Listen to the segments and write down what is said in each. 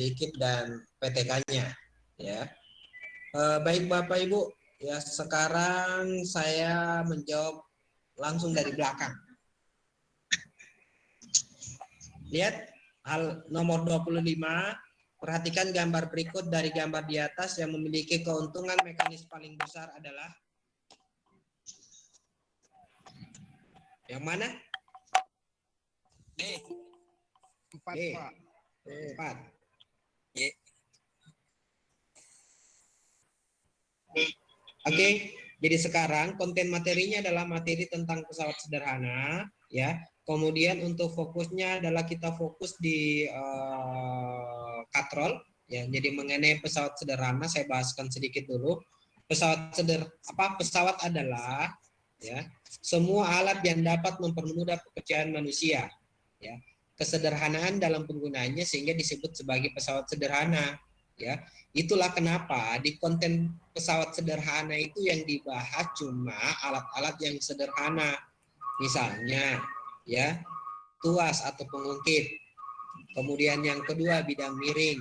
Dikip dan PTK-nya ya. Eh, baik Bapak Ibu, ya sekarang saya menjawab langsung dari belakang. Lihat hal nomor 25, perhatikan gambar berikut dari gambar di atas yang memiliki keuntungan mekanis paling besar adalah yang mana? D. Empat, D. Pak. Empat. Y. Oke, jadi sekarang konten materinya adalah materi tentang pesawat sederhana, ya. Kemudian untuk fokusnya adalah kita fokus di uh, katrol, ya. Jadi mengenai pesawat sederhana saya bahaskan sedikit dulu. Pesawat seder apa pesawat adalah ya semua alat yang dapat mempermudah pekerjaan manusia, ya. Kesederhanaan dalam penggunaannya sehingga disebut sebagai pesawat sederhana, ya. Itulah kenapa di konten pesawat sederhana itu yang dibahas cuma alat-alat yang sederhana misalnya ya tuas atau pengungkit. Kemudian yang kedua bidang miring.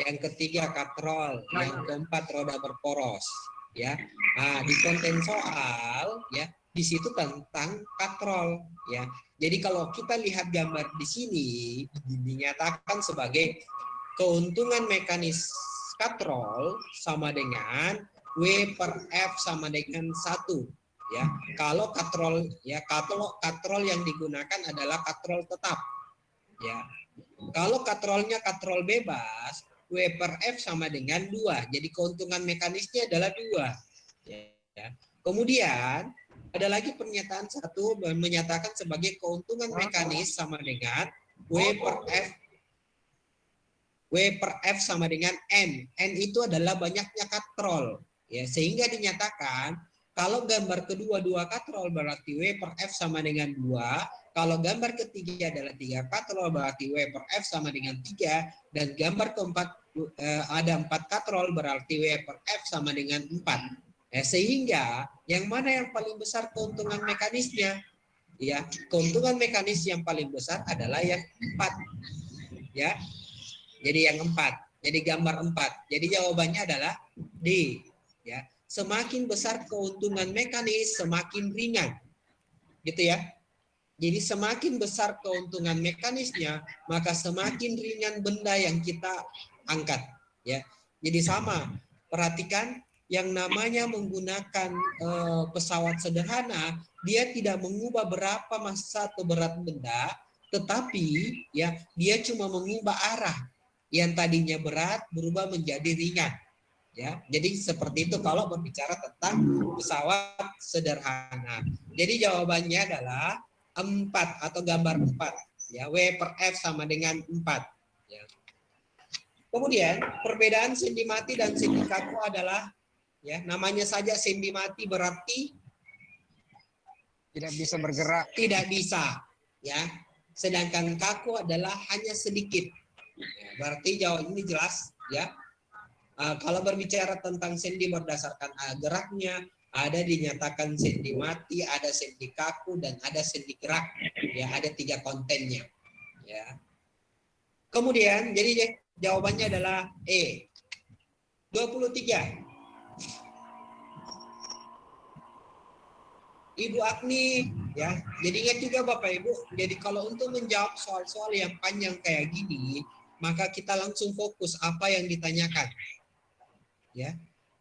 Yang ketiga katrol. Yang keempat roda berporos ya. Nah di konten soal ya di situ tentang katrol ya. Jadi kalau kita lihat gambar di sini dinyatakan sebagai keuntungan mekanis katrol sama dengan W per F sama dengan satu ya. Kalau katrol ya kalau katrol yang digunakan adalah katrol tetap ya. Kalau katrolnya katrol bebas W per F sama dengan dua. Jadi keuntungan mekanisnya adalah dua ya. Kemudian ada lagi pernyataan satu menyatakan sebagai keuntungan mekanis sama dengan W per F W per F sama dengan N. N itu adalah banyaknya katrol. Ya, sehingga dinyatakan kalau gambar kedua dua katrol berarti W per F sama dengan 2. Kalau gambar ketiga adalah tiga katrol berarti W per F sama dengan 3. Dan gambar keempat eh, ada empat katrol berarti W per F sama dengan 4. Eh, sehingga yang mana yang paling besar keuntungan mekanisnya? Ya, keuntungan mekanis yang paling besar adalah yang empat. Ya, jadi yang empat. Jadi gambar empat. Jadi jawabannya adalah D. Ya, semakin besar keuntungan mekanis, semakin ringan. Gitu ya. Jadi semakin besar keuntungan mekanisnya, maka semakin ringan benda yang kita angkat. Ya, jadi sama. Perhatikan yang namanya menggunakan eh, pesawat sederhana, dia tidak mengubah berapa massa atau berat benda, tetapi ya dia cuma mengubah arah yang tadinya berat berubah menjadi ringan. Ya, jadi seperti itu kalau berbicara tentang pesawat sederhana. Jadi jawabannya adalah 4 atau gambar 4. Ya, W per F sama dengan 4. Ya. Kemudian perbedaan sendi mati dan sendi kaku adalah ya namanya saja sendi mati berarti Tidak bisa bergerak. tidak bisa ya. Sedangkan kaku adalah hanya sedikit Ya, berarti jawaban ini jelas ya. Uh, kalau berbicara tentang sendi berdasarkan uh, geraknya, ada dinyatakan sendi mati, ada sendi kaku, dan ada sendi gerak. Ya, ada tiga kontennya. Ya. Kemudian, jadi jawabannya adalah E. 23. Ibu Agni, ya. Jadi ingat juga Bapak Ibu, jadi kalau untuk menjawab soal-soal yang panjang kayak gini, maka kita langsung fokus apa yang ditanyakan. Ya.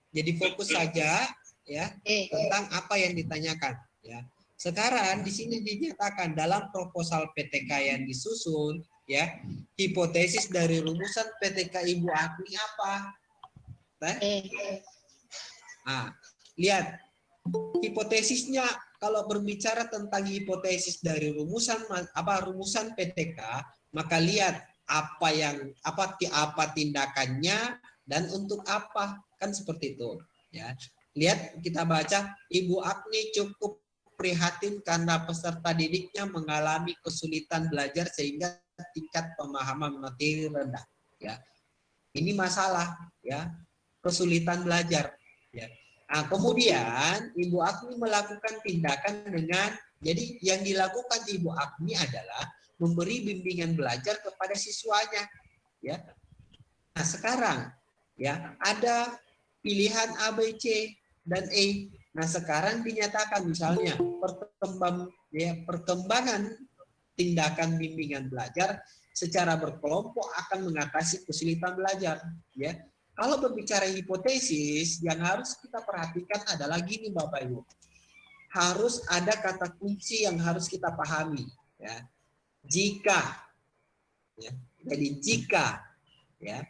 Jadi fokus saja ya tentang apa yang ditanyakan, ya. Sekarang di sini dinyatakan dalam proposal PTK yang disusun, ya, hipotesis dari rumusan PTK Ibu Agni apa? Nah, lihat hipotesisnya kalau berbicara tentang hipotesis dari rumusan apa rumusan PTK, maka lihat apa yang apa apa tindakannya dan untuk apa. Kan seperti itu ya. Lihat kita baca Ibu Agni cukup prihatin karena peserta didiknya mengalami kesulitan belajar sehingga tingkat pemahaman materi rendah ya. Ini masalah ya. Kesulitan belajar ya nah, kemudian Ibu Agni melakukan tindakan dengan jadi yang dilakukan Ibu Agni adalah memberi bimbingan belajar kepada siswanya ya sekarang ya ada pilihan A, B, C dan E. Nah, sekarang dinyatakan misalnya perkembang ya, perkembangan tindakan bimbingan belajar secara berkelompok akan mengatasi kesulitan belajar ya kalau berbicara hipotesis yang harus kita perhatikan adalah gini Bapak Ibu. Harus ada kata kunci yang harus kita pahami ya. Jika ya jadi jika ya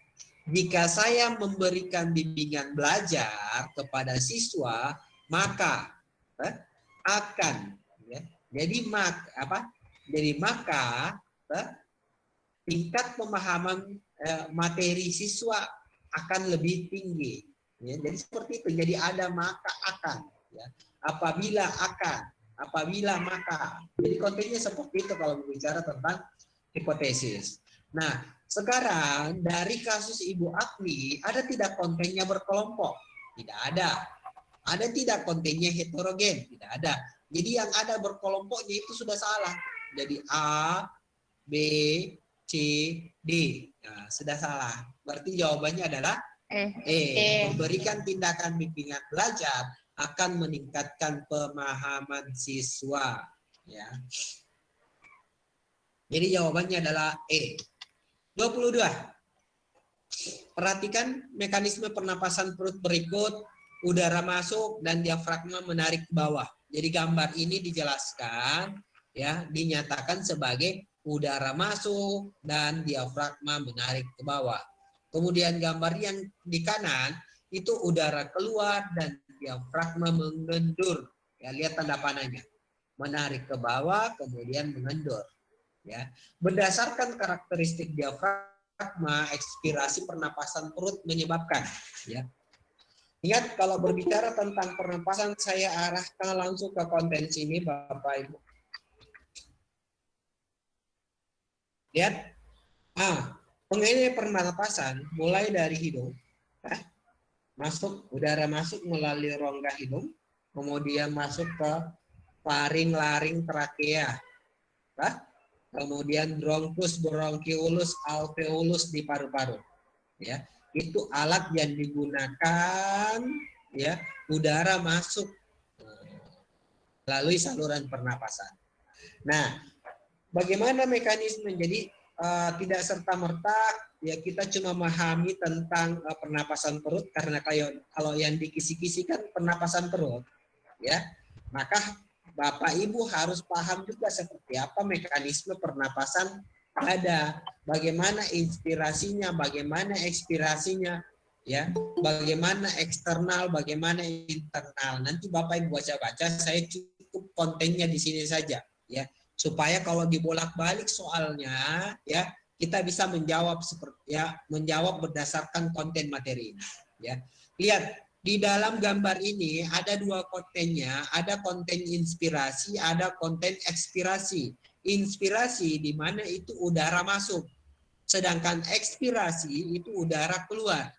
jika saya memberikan bimbingan belajar kepada siswa maka eh, akan ya jadi mak apa jadi maka eh, tingkat pemahaman eh, materi siswa akan lebih tinggi. Ya, jadi seperti itu. Jadi ada maka akan. Ya. Apabila akan, apabila maka. Jadi kontennya seperti itu kalau berbicara tentang hipotesis. Nah, sekarang dari kasus Ibu Agni, ada tidak kontennya berkelompok? Tidak ada. Ada tidak kontennya heterogen? Tidak ada. Jadi yang ada berkelompoknya itu sudah salah. Jadi A, B, C, D. Nah, sudah salah. Berarti jawabannya adalah Eh. E. E. Memberikan tindakan bimbingan belajar akan meningkatkan pemahaman siswa. Ya. Jadi jawabannya adalah E. 22. Perhatikan mekanisme pernapasan perut berikut, udara masuk dan diafragma menarik ke bawah. Jadi gambar ini dijelaskan ya, dinyatakan sebagai udara masuk dan diafragma menarik ke bawah. Kemudian gambar yang di kanan itu udara keluar dan diafragma mengendur. Ya, lihat tanda panahnya. Menarik ke bawah kemudian mengendur. Ya. Berdasarkan karakteristik diafragma, ekspirasi pernapasan perut menyebabkan ya. Ingat kalau berbicara tentang pernapasan saya arahkan langsung ke konten sini Bapak Ibu. Lihat. Ah, pengennya pernapasan mulai dari hidung. Ah, masuk, udara masuk melalui rongga hidung. Kemudian masuk ke faring, laring, trakea. Ah, kemudian bronkus, bronkiolus, alveolus di paru-paru. Ya, itu alat yang digunakan ya udara masuk melalui saluran pernapasan. Nah, bagaimana mekanisme? Jadi uh, tidak serta merta ya kita cuma memahami tentang uh, pernapasan perut karena kayak kalau yang dikisi-kisi kan pernapasan perut ya. Maka Bapak Ibu harus paham juga seperti apa mekanisme pernapasan ada. Bagaimana inspirasinya bagaimana ekspirasinya ya. Bagaimana eksternal bagaimana internal. Nanti Bapak Ibu baca-baca saya cukup kontennya di sini saja ya supaya kalau dibolak-balik soalnya ya kita bisa menjawab seperti ya menjawab berdasarkan konten materi ini ya. Lihat di dalam gambar ini ada dua kontennya ada konten inspirasi ada konten ekspirasi. Inspirasi di mana itu udara masuk sedangkan ekspirasi itu udara keluar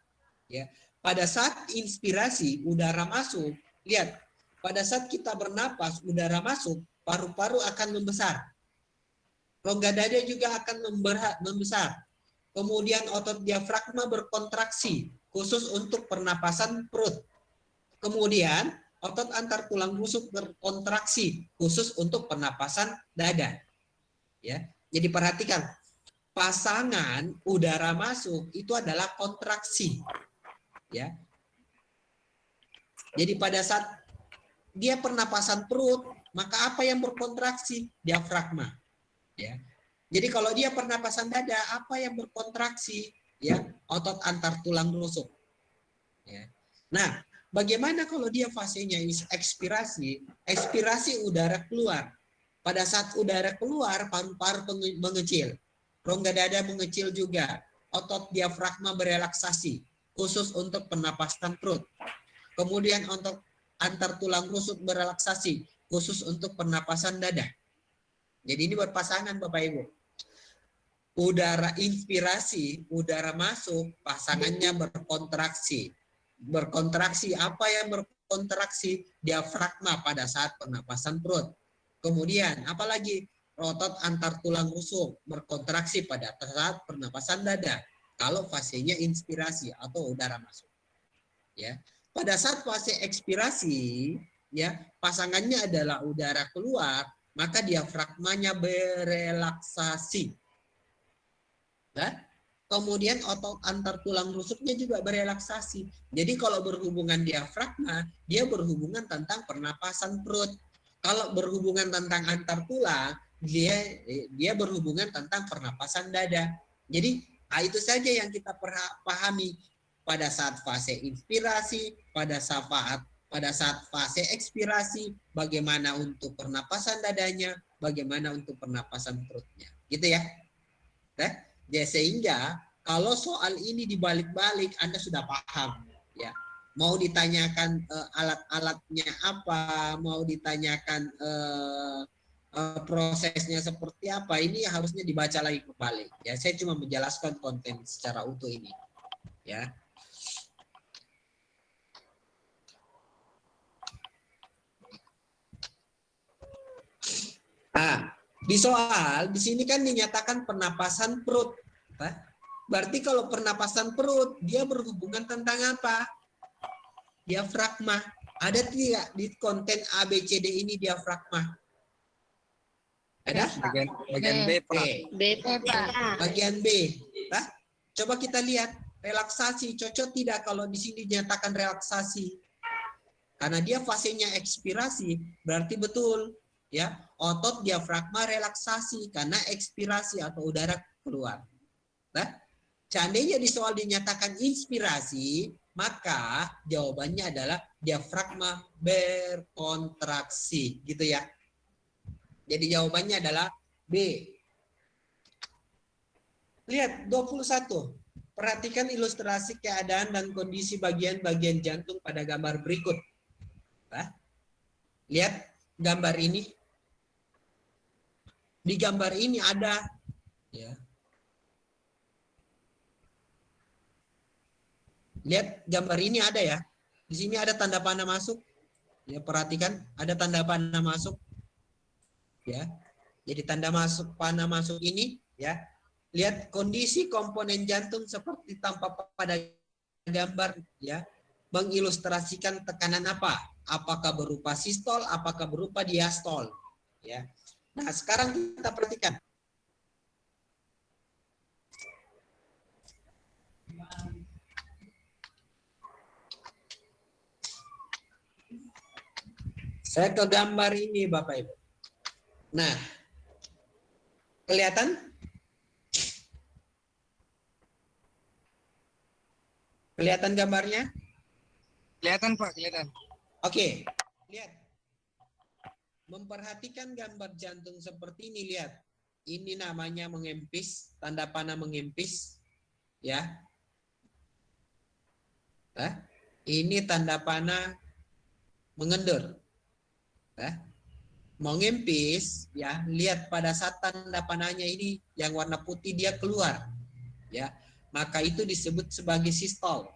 ya. Pada saat inspirasi udara masuk lihat pada saat kita bernapas udara masuk paru-paru akan membesar. Rongga dada juga akan membesar. Kemudian otot diafragma berkontraksi, khusus untuk pernapasan perut. Kemudian otot antar tulang rusuk berkontraksi, khusus untuk pernapasan dada. Ya, jadi perhatikan, pasangan udara masuk itu adalah kontraksi. Ya, jadi pada saat dia pernapasan perut, maka apa yang berkontraksi? Diafragma. Ya. Jadi kalau dia pernapasan dada, apa yang berkontraksi? Ya, otot antar tulang rusuk. Ya. Nah, bagaimana kalau dia fasenya ekspirasi? Ekspirasi udara keluar. Pada saat udara keluar, paru-paru mengecil. Rongga dada mengecil juga. Otot diafragma berelaksasi, khusus untuk pernapasan perut. Kemudian untuk antar tulang rusuk berelaksasi, khusus untuk pernapasan dada. Jadi ini berpasangan Bapak Ibu. Udara inspirasi, udara masuk, pasangannya berkontraksi. Berkontraksi, apa yang berkontraksi? Diafragma pada saat pernapasan perut. Kemudian, apalagi otot antar tulang rusuk berkontraksi pada saat pernapasan dada. kalau fasenya inspirasi atau udara masuk. Ya. Pada saat fase ekspirasi, ya, pasangannya adalah udara keluar, maka diafragmanya berelaksasi. Ya. Kemudian otot antar tulang rusuknya juga berelaksasi. Jadi kalau berhubungan diafragma, dia berhubungan tentang pernapasan perut. Kalau berhubungan tentang antar tulang, dia dia berhubungan tentang pernapasan dada. Jadi nah itu saja yang kita pahami pada saat fase inspirasi, pada saat pada saat fase ekspirasi, bagaimana untuk pernapasan dadanya, bagaimana untuk pernapasan perutnya. Gitu ya. Nah, ya sehingga kalau soal ini dibalik-balik Anda sudah paham ya mau ditanyakan uh, alat-alatnya apa, mau ditanyakan uh, uh, prosesnya seperti apa, ini harusnya dibaca lagi kembali. Ya, saya cuma menjelaskan konten secara utuh ini. Ya. Ah, di soal di sini kan dinyatakan pernapasan perut. Berarti kalau pernapasan perut dia berhubungan tentang apa? diafragma. Ada tidak di konten ABCD ini diafragma? Ada? Bagian, bagian B, Pak. B, Pak. Bagian B. Nah, coba kita lihat relaksasi cocok tidak kalau di sini dinyatakan relaksasi. Karena dia fasenya ekspirasi, berarti betul ya otot diafragma relaksasi karena ekspirasi atau udara keluar. Nah, seandainya di soal dinyatakan inspirasi, maka jawabannya adalah diafragma berkontraksi gitu ya. Jadi jawabannya adalah B. Lihat 21. Perhatikan ilustrasi keadaan dan kondisi bagian-bagian jantung pada gambar berikut. Nah, lihat gambar ini. Di gambar ini ada ya, Lihat gambar ini ada ya. Di sini ada tanda panah masuk. Ya, perhatikan ada tanda panah masuk. Ya. Jadi tanda masuk panah masuk ini ya. Lihat kondisi komponen jantung seperti tampak pada gambar ya. Mengilustrasikan tekanan apa? Apakah berupa sistol, apakah berupa diastol? Ya. Nah, sekarang kita perhatikan Saya ke gambar ini Bapak Ibu. Nah, kelihatan? Kelihatan gambarnya? Kelihatan Pak, kelihatan. Oke, lihat. Memperhatikan gambar jantung seperti ini, lihat. Ini namanya mengempis, tanda panah mengempis. Ya. Nah, ini tanda panah mengendur ya, mau ngempis ya lihat pada saat tanda panahnya ini yang warna putih dia keluar ya maka itu disebut sebagai sistol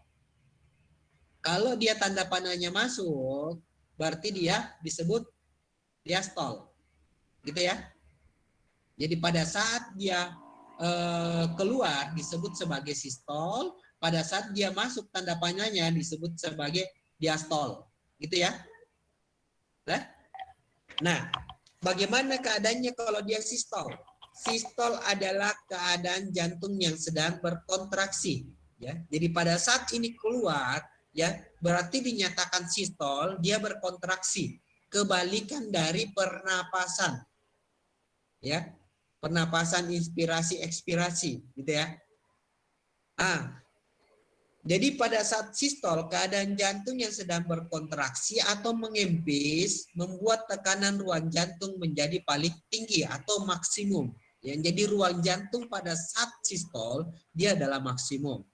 kalau dia tanda panahnya masuk berarti dia disebut diastol gitu ya jadi pada saat dia eh, keluar disebut sebagai sistol pada saat dia masuk tanda panahnya disebut sebagai diastol gitu ya Nah, bagaimana keadaannya kalau dia sistol? Sistol adalah keadaan jantung yang sedang berkontraksi. Ya, jadi pada saat ini keluar, ya berarti dinyatakan sistol, dia berkontraksi. Kebalikan dari pernapasan. Ya, pernapasan inspirasi ekspirasi, gitu ya. Ah, jadi pada saat sistol, keadaan jantung yang sedang berkontraksi atau mengempis membuat tekanan ruang jantung menjadi paling tinggi atau maksimum. Yang jadi ruang jantung pada saat sistol, dia adalah maksimum.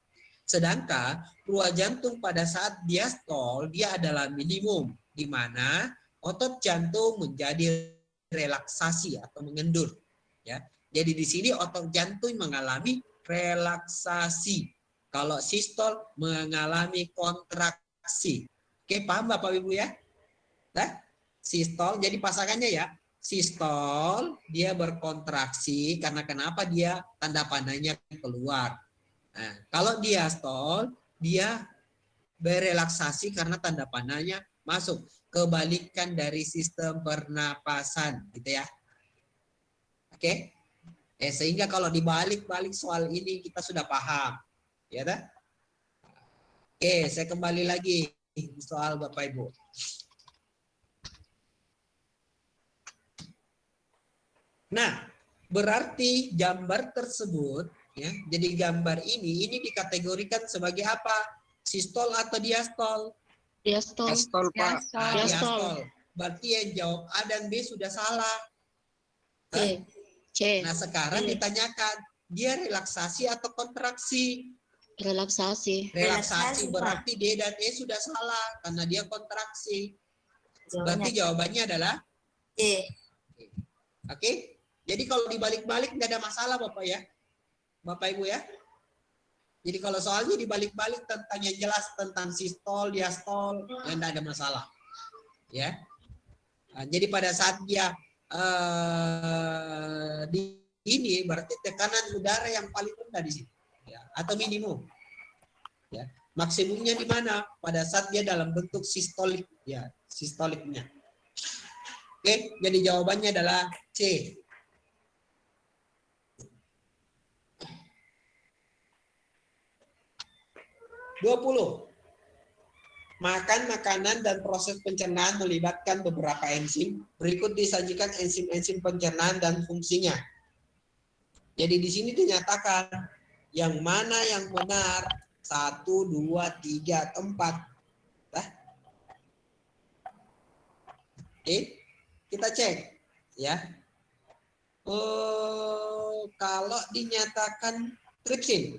Sedangkan ruang jantung pada saat diastol, dia adalah minimum. Di mana otot jantung menjadi relaksasi atau mengendur. Ya, Jadi di sini otot jantung mengalami relaksasi kalau sistol mengalami kontraksi. Oke, paham Bapak Ibu ya? Nah, sistol jadi pasangannya ya. Sistol dia berkontraksi karena kenapa dia tanda panahnya keluar. Nah, kalau diastol, dia berelaksasi karena tanda panahnya masuk. Kebalikan dari sistem pernapasan, gitu ya. Oke? Eh, sehingga kalau dibalik-balik soal ini kita sudah paham. Ya, dah? Oke, saya kembali lagi soal Bapak Ibu. Nah, berarti gambar tersebut ya, jadi gambar ini ini dikategorikan sebagai apa? Sistol atau diastol? Diastol. Pistol Pak. Ah, Diastol. diastol. Berarti yang jawab A dan B sudah salah. C. C. Nah, sekarang Iya. ditanyakan, dia relaksasi atau kontraksi? Relaksasi. Relaksasi Relaksasi, Pak. berarti D dan E sudah salah karena dia kontraksi. Berarti jawabannya adalah C. Oke, jadi kalau dibalik-balik nggak ada masalah Bapak ya, Bapak Ibu ya. Jadi kalau soalnya dibalik-balik tentang yang jelas tentang sistol, diastol, ya nggak ada masalah, ya. Nah, jadi pada saat dia eh, di ini berarti tekanan udara yang paling rendah di sini, ya, atau minimum, ya. Maksimumnya di mana? Pada saat dia dalam bentuk sistolik, ya, sistoliknya. Oke, jadi jawabannya adalah C. Dua puluh. Makan makanan dan proses pencernaan melibatkan beberapa enzim. Berikut disajikan enzim-enzim pencernaan dan fungsinya. Jadi di sini dinyatakan yang mana yang benar satu, dua, tiga, empat. Nah. Oke, kita cek ya. Oh, kalau dinyatakan tripsin,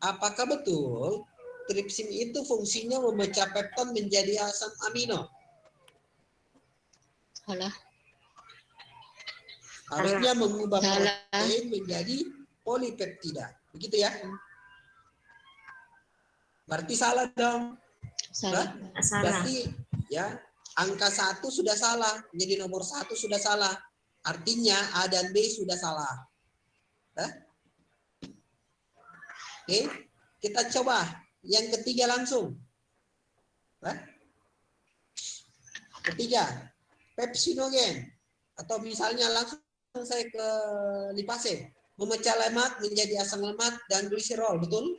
apakah betul tripsin itu fungsinya memecah pepton menjadi asam amino? Salah. Harusnya mengubah Salah. protein menjadi polipeptida. Begitu ya? Berarti salah dong. Salah. Salah. Berarti ya angka satu sudah salah, jadi nomor satu sudah salah. Artinya A dan B sudah salah. Hah? Oke, kita coba yang ketiga langsung. Hah? Ketiga, pepsinogen atau misalnya langsung saya ke lipase, memecah lemak menjadi asam lemak dan gliserol, betul?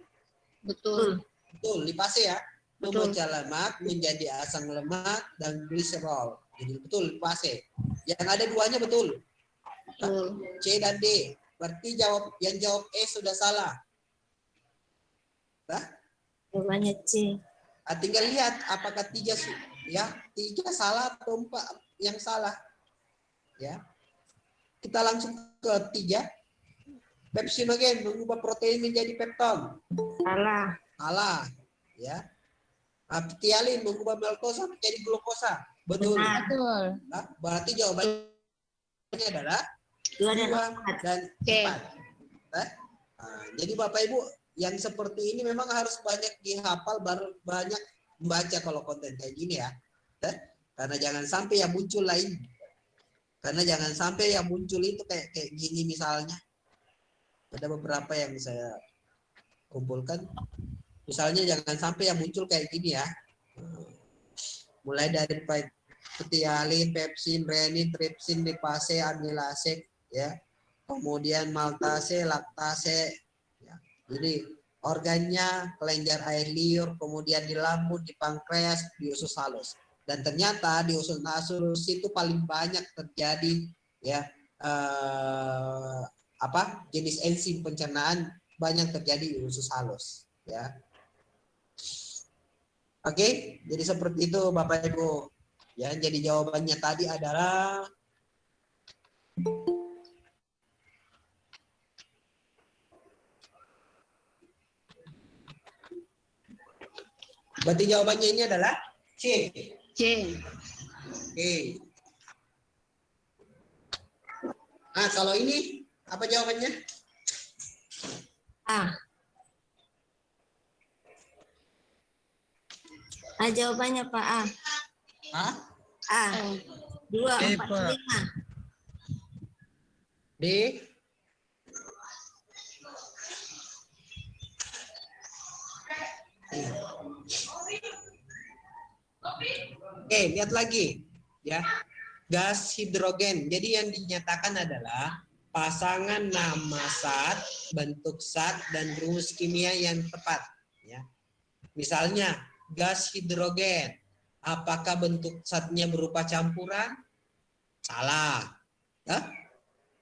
Betul. Betul, lipase ya. Betul. Memecah lemak menjadi asam lemak dan gliserol. Jadi betul lipase. Yang ada duanya betul. Betul. C dan D. Berarti jawab yang jawab E sudah salah. Nah, Jawabannya C. ah, tinggal lihat apakah tiga ya tiga salah atau empat yang salah. Ya. Kita langsung ke tiga. Pepsinogen mengubah protein menjadi pepton. Salah. Salah. Ya. Aptialin mengubah glukosa menjadi glukosa. Betul. Betul. Nah, berarti jawabannya adalah Dua dan empat. dan empat. Nah, nah, jadi Bapak Ibu yang seperti ini memang harus banyak dihafal baru banyak membaca kalau konten kayak gini ya. Nah, karena jangan sampai yang muncul lain. Karena jangan sampai yang muncul itu kayak kayak gini misalnya. Ada beberapa yang saya kumpulkan. Misalnya jangan sampai yang muncul kayak gini ya. Mulai dari petialin, pepsin, renin, tripsin, lipase, amilase, ya. Kemudian maltase, laktase. Jadi organnya kelenjar air liur, kemudian di lambung, di pankreas, di usus halus. Dan ternyata di usus halus itu paling banyak terjadi ya eh, apa jenis enzim pencernaan banyak terjadi di usus halus ya. Oke, jadi seperti itu Bapak Ibu. Ya, jadi jawabannya tadi adalah Berarti jawabannya ini adalah C. C. Oke. Nah, kalau ini apa jawabannya? A. A jawabannya Pak A. A, A. Dua, Eh, empat, Pak. lima. D, Oke, lihat lagi ya. Gas hidrogen. Jadi yang dinyatakan adalah pasangan nama zat, bentuk zat dan rumus kimia yang tepat ya. Misalnya gas hidrogen. Apakah bentuk zatnya berupa campuran? Salah. Ya?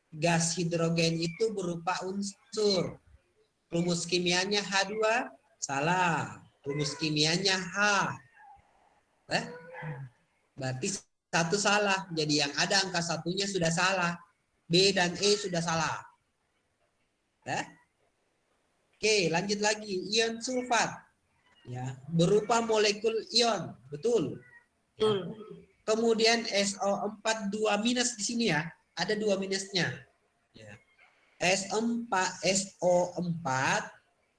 Gas hidrogen itu berupa unsur. Rumus kimianya H2? Salah. Rumus kimianya H. Eh? Berarti satu salah. Jadi yang ada angka satunya sudah salah. B dan E sudah salah. Eh? Oke, lanjut lagi. Ion sulfat. Ya, berupa molekul ion. Betul. Betul. Kemudian SO4 2 minus di sini ya. Ada dua minusnya. Ya. S4 SO4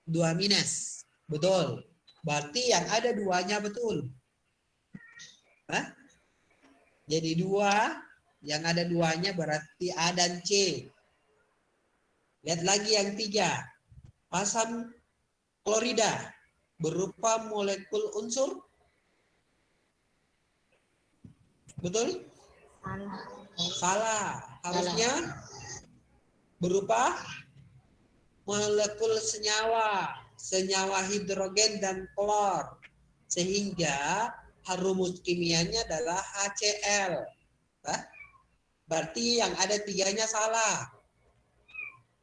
2 minus. Betul. Berarti yang ada duanya betul. Hah? Jadi dua, yang ada duanya berarti A dan C. Lihat lagi yang tiga. Asam klorida berupa molekul unsur. Betul? Salah. Salah. Harusnya berupa molekul senyawa, senyawa hidrogen dan klor. Sehingga rumus kimianya adalah HCl. Hah? Berarti yang ada tiganya salah.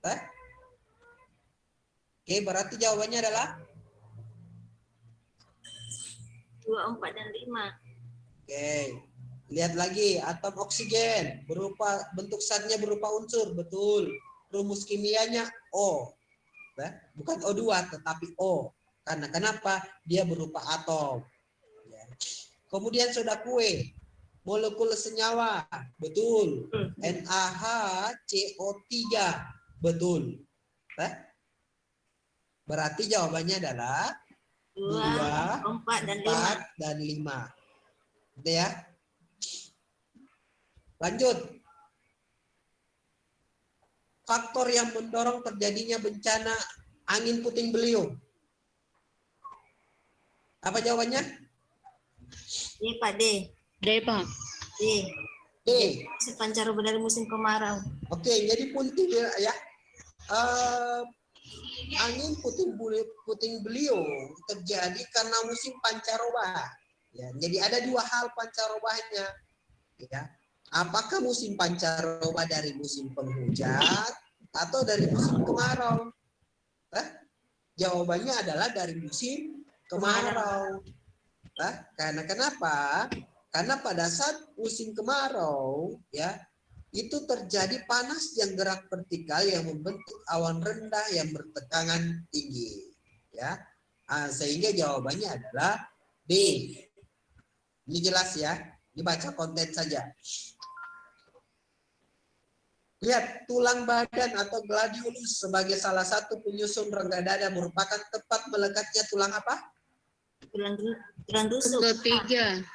Hah? Oke, berarti jawabannya adalah Dua, empat, dan lima. Oke. Lihat lagi atom oksigen berupa bentuk zatnya berupa unsur, betul. Rumus kimianya O. Hah? Bukan O2 tetapi O. Karena kenapa? Dia berupa atom. Kemudian soda kue, molekul senyawa, betul. NaHCO3, betul. Hah? Berarti jawabannya adalah Dua, Dua, empat, dan lima. 4 dan 5. Gitu ya. Lanjut. Faktor yang mendorong terjadinya bencana angin puting beliung. Apa jawabannya? D, Pak D. D, Pak. D. D. Si pancaroba dari musim kemarau. Oke, jadi puting ya. Eh, angin puting beliung, puting beliung terjadi karena musim pancaroba. Ya, jadi ada dua hal pancarobanya. Ya. Apakah musim pancaroba dari musim penghujan atau dari musim kemarau? Hah? Jawabannya adalah dari musim kemarau. Hah? Karena kenapa? Karena pada saat musim kemarau, ya itu terjadi panas yang gerak vertikal yang membentuk awan rendah yang bertekanan tinggi ya Ah, sehingga jawabannya adalah B ini jelas ya dibaca konten saja lihat tulang badan atau gladiolus sebagai salah satu penyusun rongga dada merupakan tempat melekatnya tulang apa Tulang, tulang rusuk. Ketiga.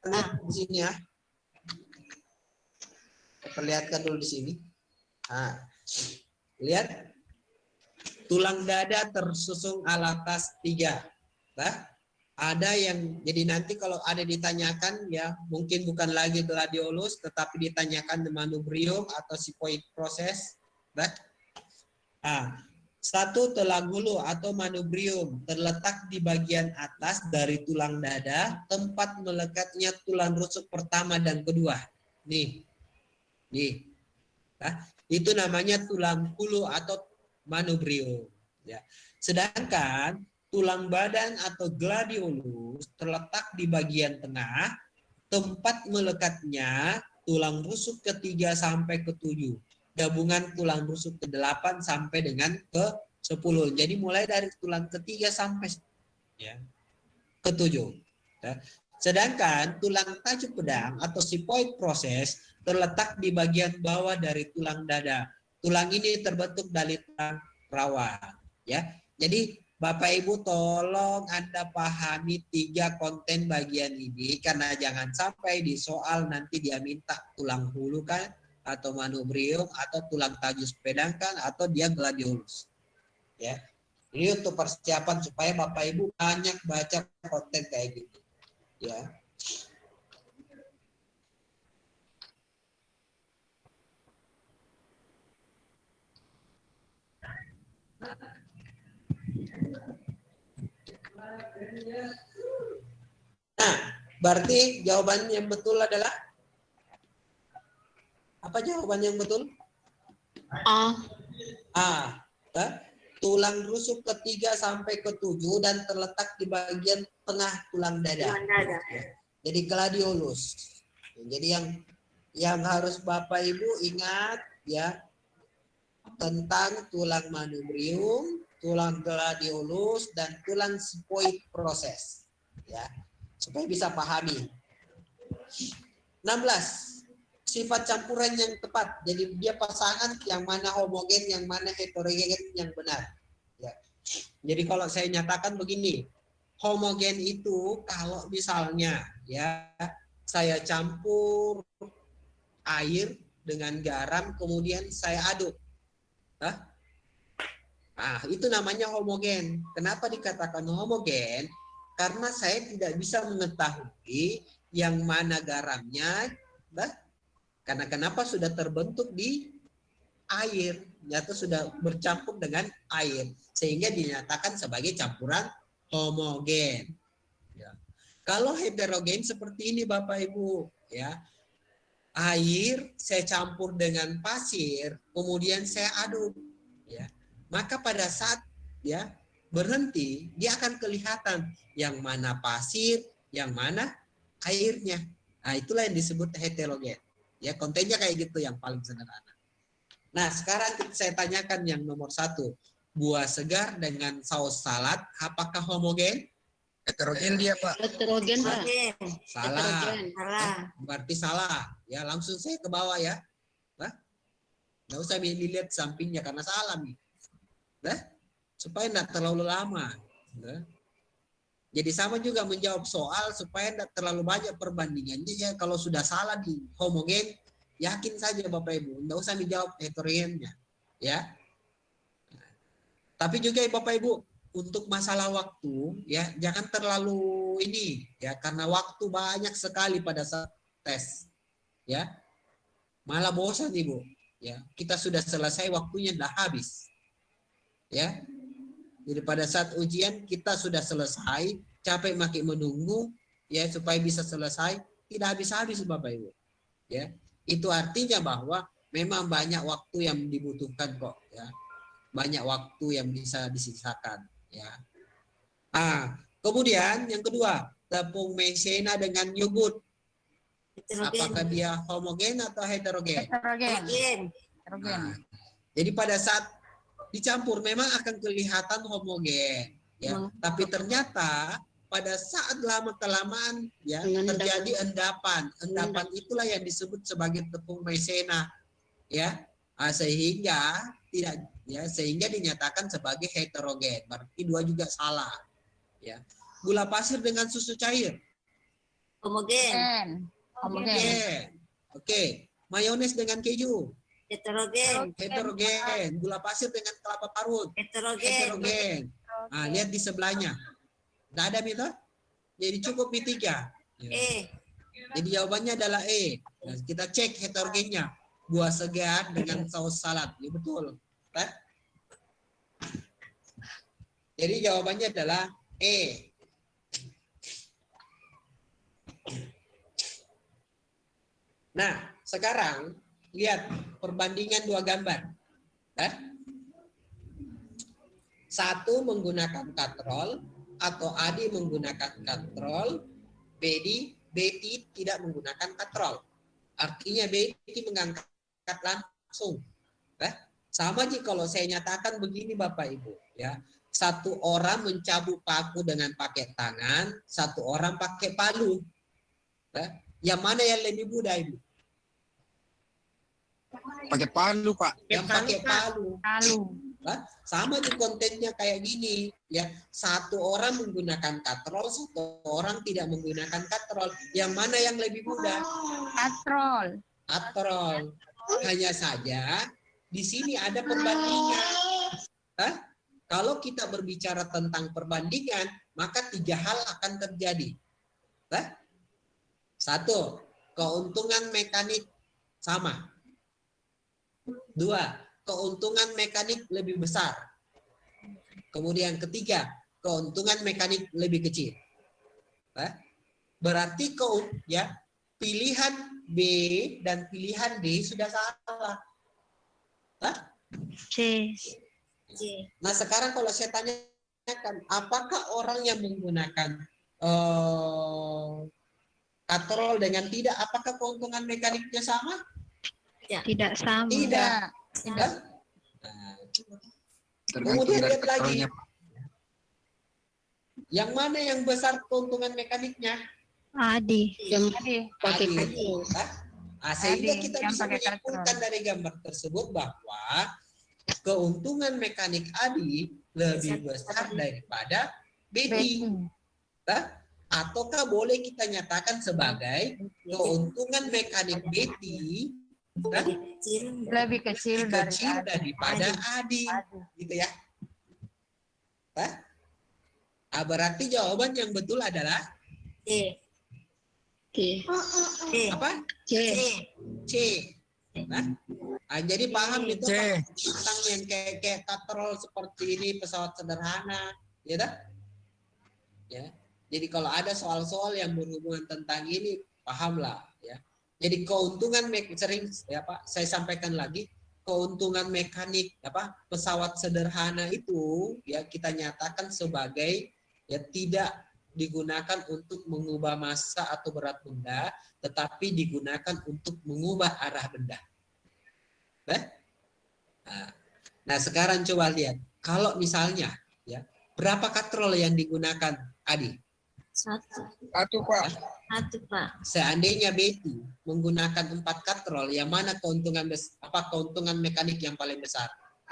lihat di sini ya. Perlihatkan dulu di sini. Nah, lihat tulang dada tersusun alatas tiga. Nah, ada yang jadi nanti kalau ada ditanyakan ya mungkin bukan lagi gladiolus tetapi ditanyakan the manubrium atau sipoid proses. Nah, ah, satu telagulu atau manubrium terletak di bagian atas dari tulang dada, tempat melekatnya tulang rusuk pertama dan kedua. Nih, nih, nah, itu namanya tulang hulu atau manubrium. Ya. Sedangkan tulang badan atau gladiolus terletak di bagian tengah, tempat melekatnya tulang rusuk ketiga sampai ketujuh gabungan tulang rusuk ke-8 sampai dengan ke-10. Jadi mulai dari tulang ketiga sampai ya, ke-7. Ya. Sedangkan tulang tajuk pedang atau sipoid proses terletak di bagian bawah dari tulang dada. Tulang ini terbentuk dari tulang rawa. Ya. Jadi Bapak Ibu tolong Anda pahami tiga konten bagian ini karena jangan sampai di soal nanti dia minta tulang hulu kan atau manubrium atau tulang tajus pedangkan atau dia gladiolus. Ya. Ini untuk persiapan supaya Bapak Ibu banyak baca konten kayak gitu. Ya. Nah, berarti jawaban yang betul adalah apa jawaban yang betul? A. A. ya. Tulang rusuk ketiga sampai ketujuh dan terletak di bagian tengah tulang dada. Tulang dada. Jadi gladiolus. Jadi yang yang harus Bapak Ibu ingat ya tentang tulang manubrium, tulang gladiolus dan tulang sphenoid proses. Ya. Supaya bisa pahami. 16 sifat campuran yang tepat. Jadi dia pasangan yang mana homogen, yang mana heterogen yang benar. Ya. Jadi kalau saya nyatakan begini, homogen itu kalau misalnya ya saya campur air dengan garam kemudian saya aduk. Hah? Ah, itu namanya homogen. Kenapa dikatakan homogen? Karena saya tidak bisa mengetahui yang mana garamnya, bah, karena kenapa sudah terbentuk di air, atau sudah bercampur dengan air, sehingga dinyatakan sebagai campuran homogen. Ya. Kalau heterogen seperti ini Bapak Ibu, ya air saya campur dengan pasir, kemudian saya aduk, ya maka pada saat ya berhenti, dia akan kelihatan yang mana pasir, yang mana airnya. Nah, itulah yang disebut heterogen. Ya, kontennya kayak gitu yang paling sederhana. Nah, sekarang saya tanyakan yang nomor satu. Buah segar dengan saus salad, apakah homogen? Heterogen dia, Pak. Heterogen, Pak. Salah. Heterogen. salah. Berarti salah. Ya, langsung saya ke bawah ya. Nah, nggak usah dilihat sampingnya karena salah nih. Nah, supaya tidak terlalu lama. Nah. Jadi sama juga menjawab soal supaya tidak terlalu banyak perbandingannya ya. Kalau sudah salah di homogen yakin saja Bapak Ibu tidak usah dijawab heterogennya ya. Tapi juga ya Bapak Ibu untuk masalah waktu ya jangan terlalu ini ya karena waktu banyak sekali pada saat tes ya. Malah bosan Ibu ya. Kita sudah selesai waktunya sudah habis ya jadi pada saat ujian kita sudah selesai, capek makin menunggu ya supaya bisa selesai, tidak habis-habis Bapak Ibu. Ya. Itu artinya bahwa memang banyak waktu yang dibutuhkan kok ya. Banyak waktu yang bisa disisakan ya. Ah, kemudian yang kedua, tepung maizena dengan yogurt. Apakah dia homogen atau heterogen? Heterogen. Heterogen. Heterogen. Nah, jadi pada saat dicampur memang akan kelihatan homogen ya. Hmm. tapi ternyata pada saat lama kelamaan ya Dengan terjadi endapan endapan. itulah yang disebut sebagai tepung maizena ya. Ah, sehingga tidak ya sehingga dinyatakan sebagai heterogen. Berarti dua juga salah ya. Gula pasir dengan susu cair. Homogen. Homogen. homogen. Oke. Mayones dengan keju Heterogen. heterogen gula pasir dengan kelapa parut Heterogen. heterogen. Nah, lihat di sebelahnya. Tidak ada Mito? Jadi cukup di tiga. Ya. Eh, Jadi jawabannya adalah E. Nah, kita cek heterogennya. Buah segar dengan saus salad. Ya, betul. Kan? Jadi jawabannya adalah E. Nah, sekarang lihat perbandingan dua gambar. Eh? Satu menggunakan katrol atau Adi menggunakan katrol, Bedi Betty tidak menggunakan katrol. Artinya Betty mengangkat langsung. Eh? Sama aja kalau saya nyatakan begini Bapak Ibu, ya. Satu orang mencabut paku dengan pakai tangan, satu orang pakai palu. Eh? Yang mana yang lebih mudah Ibu? Pakai palu, Pak. Yang pakai palu. Lalu. sama di kontennya kayak gini ya satu orang menggunakan katrol satu orang tidak menggunakan katrol yang mana yang lebih mudah Katrol. katrol hanya saja di sini ada perbandingan Hah? Kalau kita berbicara tentang perbandingan, maka tiga hal akan terjadi. Hah? Satu, keuntungan mekanik sama. Dua, keuntungan mekanik lebih besar. Kemudian ketiga, keuntungan mekanik lebih kecil. Berarti kau ya pilihan B dan pilihan D sudah salah. Hah? C. Nah sekarang kalau saya tanyakan, apakah orang yang menggunakan eh, katrol dengan tidak, apakah keuntungan mekaniknya sama? Tidak sama. Tidak. Tidak. Nah, Tergantung Kemudian lihat lagi. yang mana yang besar keuntungan mekaniknya? Adi. Yang Adi. Pakai Adi. katrol. Hah? Ah, sehingga Adi, kita yang bisa menyimpulkan dari gambar tersebut bahwa keuntungan mekanik Adi lebih besar daripada Betty. Ataukah boleh kita nyatakan sebagai keuntungan mekanik Betty hah, Kecil. Lebih kecil dari kecil Adi. daripada Adi, Adi. gitu ya? Hah? Ah, berarti jawaban yang betul adalah C. C. C. apa? C. C. Nah, ah, jadi paham itu C. Pak, tentang yang kayak kayak katrol seperti ini pesawat sederhana, ya dah? Ya. Jadi kalau ada soal-soal yang berhubungan tentang ini, pahamlah. Jadi keuntungan sering ya Pak, saya sampaikan lagi, keuntungan mekanik apa pesawat sederhana itu ya kita nyatakan sebagai ya tidak digunakan untuk mengubah massa atau berat benda, tetapi digunakan untuk mengubah arah benda. Eh? Nah, Nah, sekarang coba lihat, kalau misalnya ya berapa katrol yang digunakan Adi? Satu. Satu, Pak. Satu, Pak. Seandainya Betty menggunakan empat katrol, yang mana keuntungan apa keuntungan mekanik yang paling besar?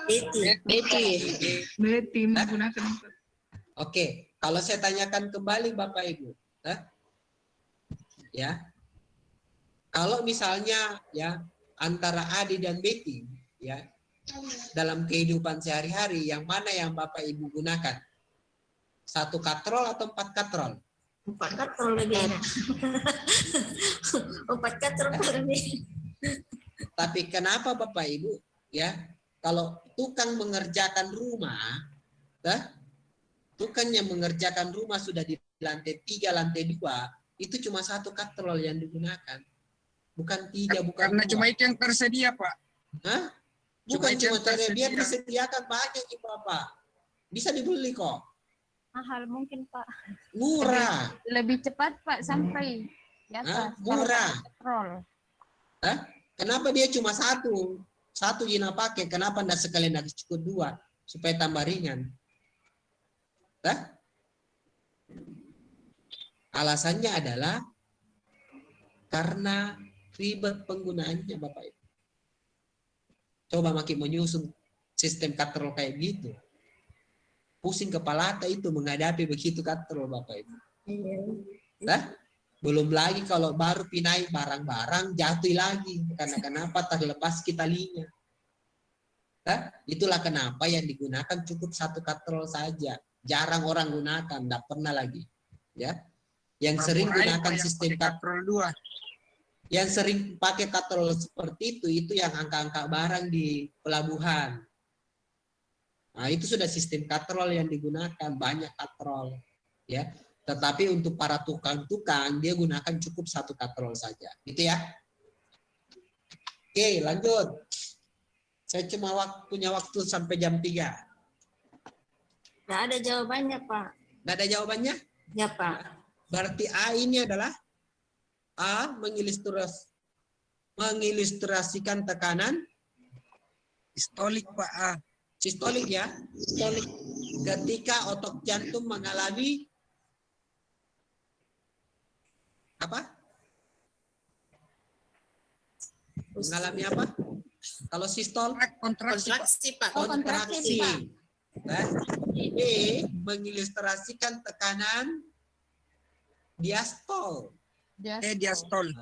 Betty. Betty. Betty menggunakan Oke, kalau saya tanyakan kembali Bapak Ibu, eh? ya, kalau misalnya ya antara Adi dan Betty, ya dalam kehidupan sehari-hari, yang mana yang Bapak Ibu gunakan? Satu katrol atau empat katrol? Empat katrol lebih enak. Empat katrol lebih. Tapi kenapa Bapak Ibu ya kalau tukang mengerjakan rumah, eh, tukang yang mengerjakan rumah sudah di lantai tiga, lantai dua, itu cuma satu katrol yang digunakan, bukan tiga, bukan Karena dua. cuma itu yang tersedia, Pak. Hah? cuma Bukan cuma cari biar tersedia. disediakan banyak nih Bapak. Bisa dibeli kok, mahal mungkin Pak. murah. Lebih cepat Pak sampai di Hah? atas. Murah. Petrol. Kenapa dia cuma satu? Satu Jina pakai, kenapa enggak sekalian harus cukup dua supaya tambah ringan? Hah? Alasannya adalah karena ribet penggunaannya Bapak Ibu. Coba makin menyusun sistem katrol kayak gitu. Pusing kepala tak itu menghadapi begitu katrol Bapak Ibu. Nah, belum lagi kalau baru pinai barang-barang jatuh lagi karena kenapa terlepas kita linya. Nah, itulah kenapa yang digunakan cukup satu katrol saja. Jarang orang gunakan, tidak pernah lagi. Ya, yang sering gunakan yang sistem katrol dua. yang sering pakai katrol seperti itu itu yang angka-angka barang di pelabuhan. Nah, itu sudah sistem katrol yang digunakan, banyak katrol. Ya, tetapi untuk para tukang-tukang dia gunakan cukup satu katrol saja. Gitu ya. Oke, lanjut. Saya cuma wak- punya waktu sampai jam 3. Nggak ada jawabannya, Pak. Nggak ada jawabannya? Ya, Pak. Berarti A ini adalah A mengilustras mengilustrasikan tekanan Pistolik, Pak. Ah. Sistolik ya. Sistolik ketika otot jantung mengalami apa? Mengalami apa? Kalau sistol Kontraksi, Pak. Kontraksi, Pak. Oh, kontraksi, kontraksi. Pak. Nah, B mengilustrasikan tekanan diastol Dia Eh, diastol.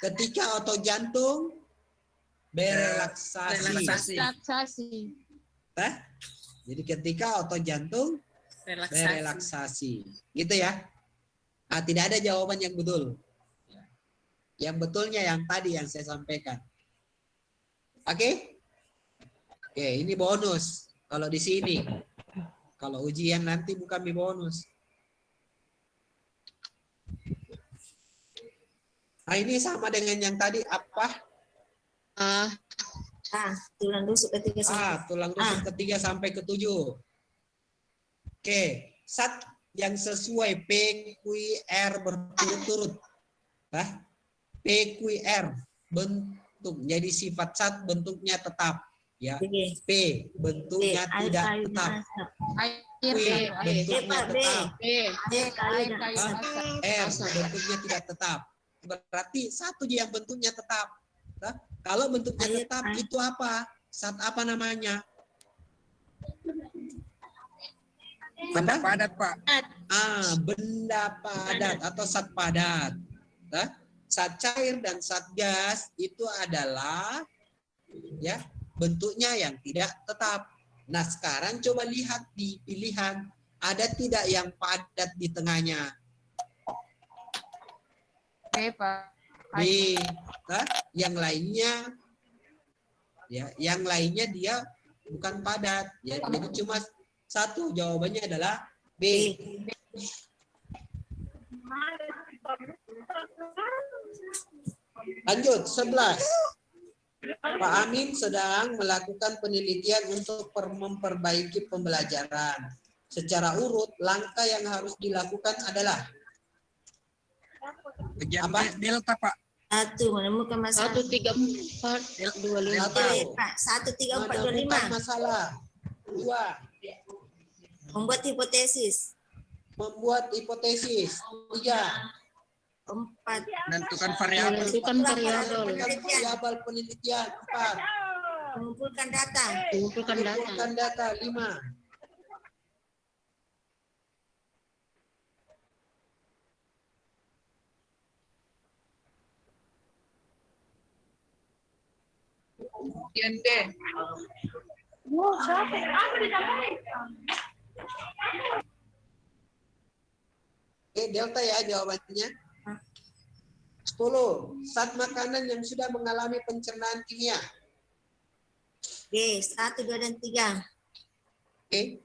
ketika otot jantung berelaksasi. Relaksasi. relaksasi. Hah? Jadi ketika otot jantung Relaksasi. relaksasi. Gitu ya. Ah, tidak ada jawaban yang betul. Yang betulnya yang tadi yang saya sampaikan. Oke? Oke, ini bonus. Kalau di sini. Kalau ujian nanti bukan di bonus. Nah, ini sama dengan yang tadi apa? Ah, Ah, tulang rusuk ketiga sampai. ah tulang rusuk ketiga sampai ketujuh. Oke, sat yang sesuai PQR berturut-turut. Hah? PQR bentuk jadi sifat sat bentuknya tetap ya. P bentuknya B, air tidak dan tetap. Air, Q air, air. bentuknya B. tetap. Air Air, asap. R bentuknya tidak tetap. Berarti satu yang bentuknya tetap. Nah, kalau bentuknya tetap itu apa? Sat apa namanya? Benda Apa? padat, Pak. Ah, benda padat atau sat padat. Nah, sat cair dan sat gas itu adalah ya bentuknya yang tidak tetap. Nah, sekarang coba lihat di pilihan ada tidak yang padat di tengahnya? Oke, Pak. B. Nah, yang lainnya ya, yang lainnya dia bukan padat ya. Jadi cuma satu jawabannya adalah B. Lanjut 11. Pak Amin sedang melakukan penelitian untuk per- memperbaiki pembelajaran. Secara urut, langkah yang harus dilakukan adalah Bagian Apa? delta, Pak. Satu, menemukan masalah. Satu tiga empat dua lima. Satu, Oke, Pak. Satu, tiga, empat, dua, lima. masalah. Dua, Membuat hipotesis. membuat hipotesis. Tiga, Empat. Menentukan variabel. Menentukan variabel. variabel penelitian. Empat, Mengumpulkan data. Mengumpulkan data. mengumpulkan data. Lima, Yang D. Oke, delta ya jawabannya. 10. Saat makanan yang sudah mengalami pencernaan kimia. Oke, satu, dua, dan tiga. Oke.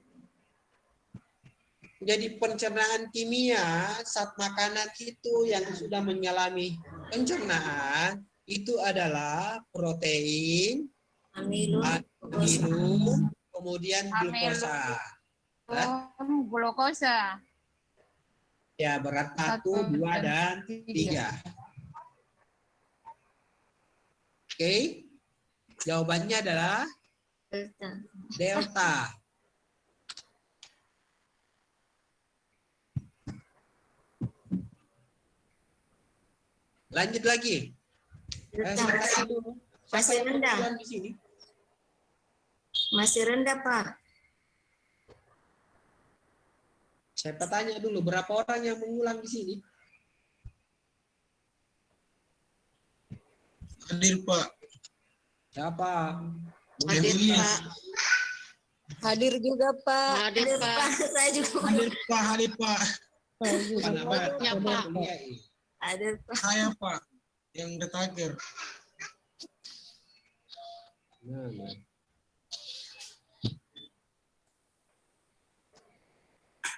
Jadi pencernaan kimia saat makanan itu yang sudah mengalami pencernaan itu adalah protein, Amilum. amino, kemudian glukosa. Oh, glukosa. Ya berat satu, dua, dan tiga. Oke. Jawabannya adalah Delta. delta. Lanjut lagi. Masih rendah. kebetulan di sini? Masih rendah, Pak. Saya tanya dulu berapa orang yang mengulang di sini? Hadir Pak. Siapa? Hadir. Pak. Hadir juga, Pak. Hadir, Pak. Saya juga. Hadir Pak, hadir Pak. Ya, Pak. Hadir, Pak. Saya Pak yang detaker. Nah, nah.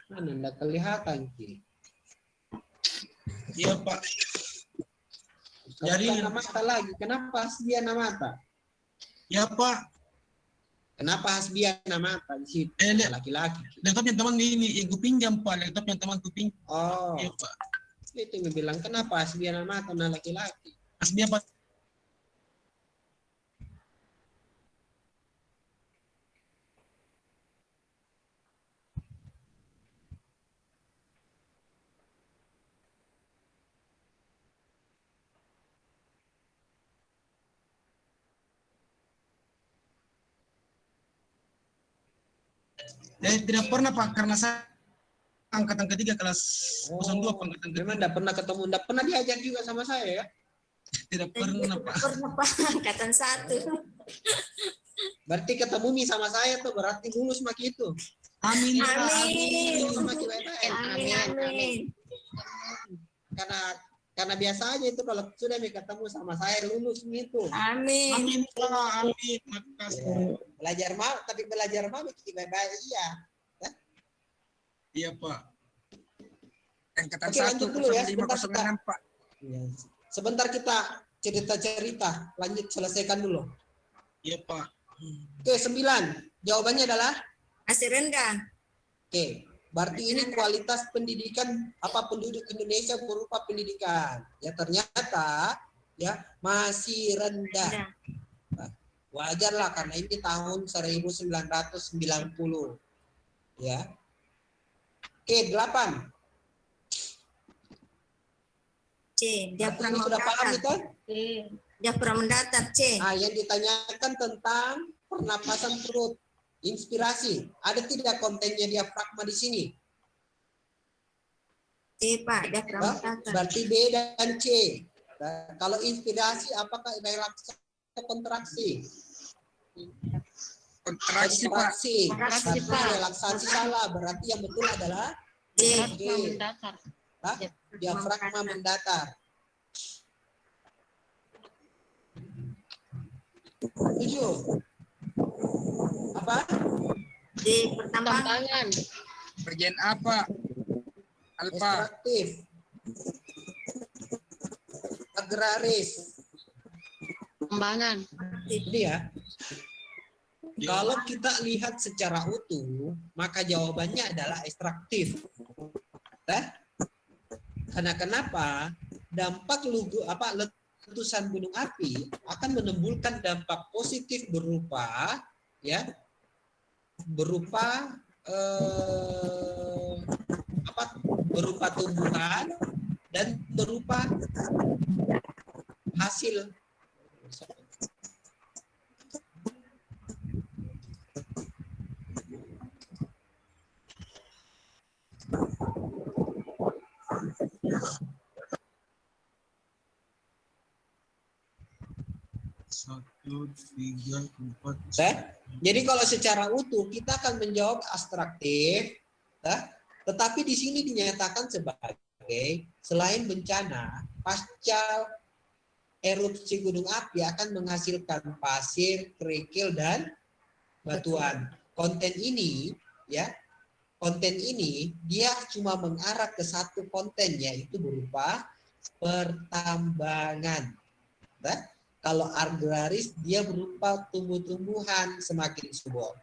Mana enggak kelihatan Ki? Iya Pak. Jadi Jadi- mata lagi. Kenapa hasbiana mata? Ya Pak. Kenapa hasbiana mata di situ? Eh. Laki-laki. Laptop yang teman ini yang kupinjam Pak. Laptop yang teman kupinjam. Oh, Iya Pak. Itu yang bilang kenapa hasbiana mata nah laki-laki? Aslinya Pak. Eh, tidak pernah Pak karena saya angkatan ketiga kelas 02 Pak, angkatan ketiga. Memang enggak pernah ketemu, enggak pernah diajak juga sama saya ya. Tidak pernah Pak. Pernah, Pak. Angkatan satu. Berarti ketemu nih sama saya tuh berarti lulus maki itu. Amin. Pak. Amin. Lulus maki baik-baik. Amin, amin. Karena karena biasa aja itu kalau sudah nih ketemu sama saya lulus gitu. Amin. Amin. Pak. Amin. Makasih. Belajar mau tapi belajar mau baik-baik iya. Iya, Pak. Angkatan Oke, satu lanjut dulu ya, sebentar, Pak. enam Pak. Iya. Sebentar kita cerita-cerita, lanjut selesaikan dulu. Iya, Pak. Oke, sembilan. Jawabannya adalah Masih rendah. Oke, berarti ini kualitas pendidikan apa penduduk Indonesia berupa pendidikan. Ya ternyata ya masih rendah. Wajar lah karena ini tahun 1990. Ya. Oke, delapan. C. Dia ini sudah paham mendatar. itu? Dia kurang mendatar. C. Ah, yang ditanyakan tentang pernapasan perut, inspirasi. Ada tidak kontennya diafragma di sini? C, Pak. Dia mendatar. Berarti B dan C. Nah, kalau inspirasi apakah relaksasi atau kontraksi? Kontraksi Pak. Kontraksi. Pak. relaksasi salah. Berarti yang betul adalah C. D. mendatar. Hah? diafragma mendatar. Tujuh. Apa? D. Pertambangan. Tambangan. Bagian apa? Alfa. Ekstraktif. Agraris. Tambangan. Jadi ya, kalau kita lihat secara utuh, maka jawabannya adalah ekstraktif. Nah, karena kenapa? Dampak lugu apa letusan gunung api akan menimbulkan dampak positif berupa ya berupa eh, apa berupa tumbuhan dan berupa hasil Satu, tiga, empat. Jadi kalau secara utuh kita akan menjawab abstraktif, ya. tetapi di sini dinyatakan sebagai selain bencana, pasca erupsi gunung api akan menghasilkan pasir, kerikil dan batuan. Konten ini ya, konten ini dia cuma mengarah ke satu konten yaitu berupa pertambangan. Ya. Kalau agraris dia berupa tumbuh-tumbuhan semakin subur.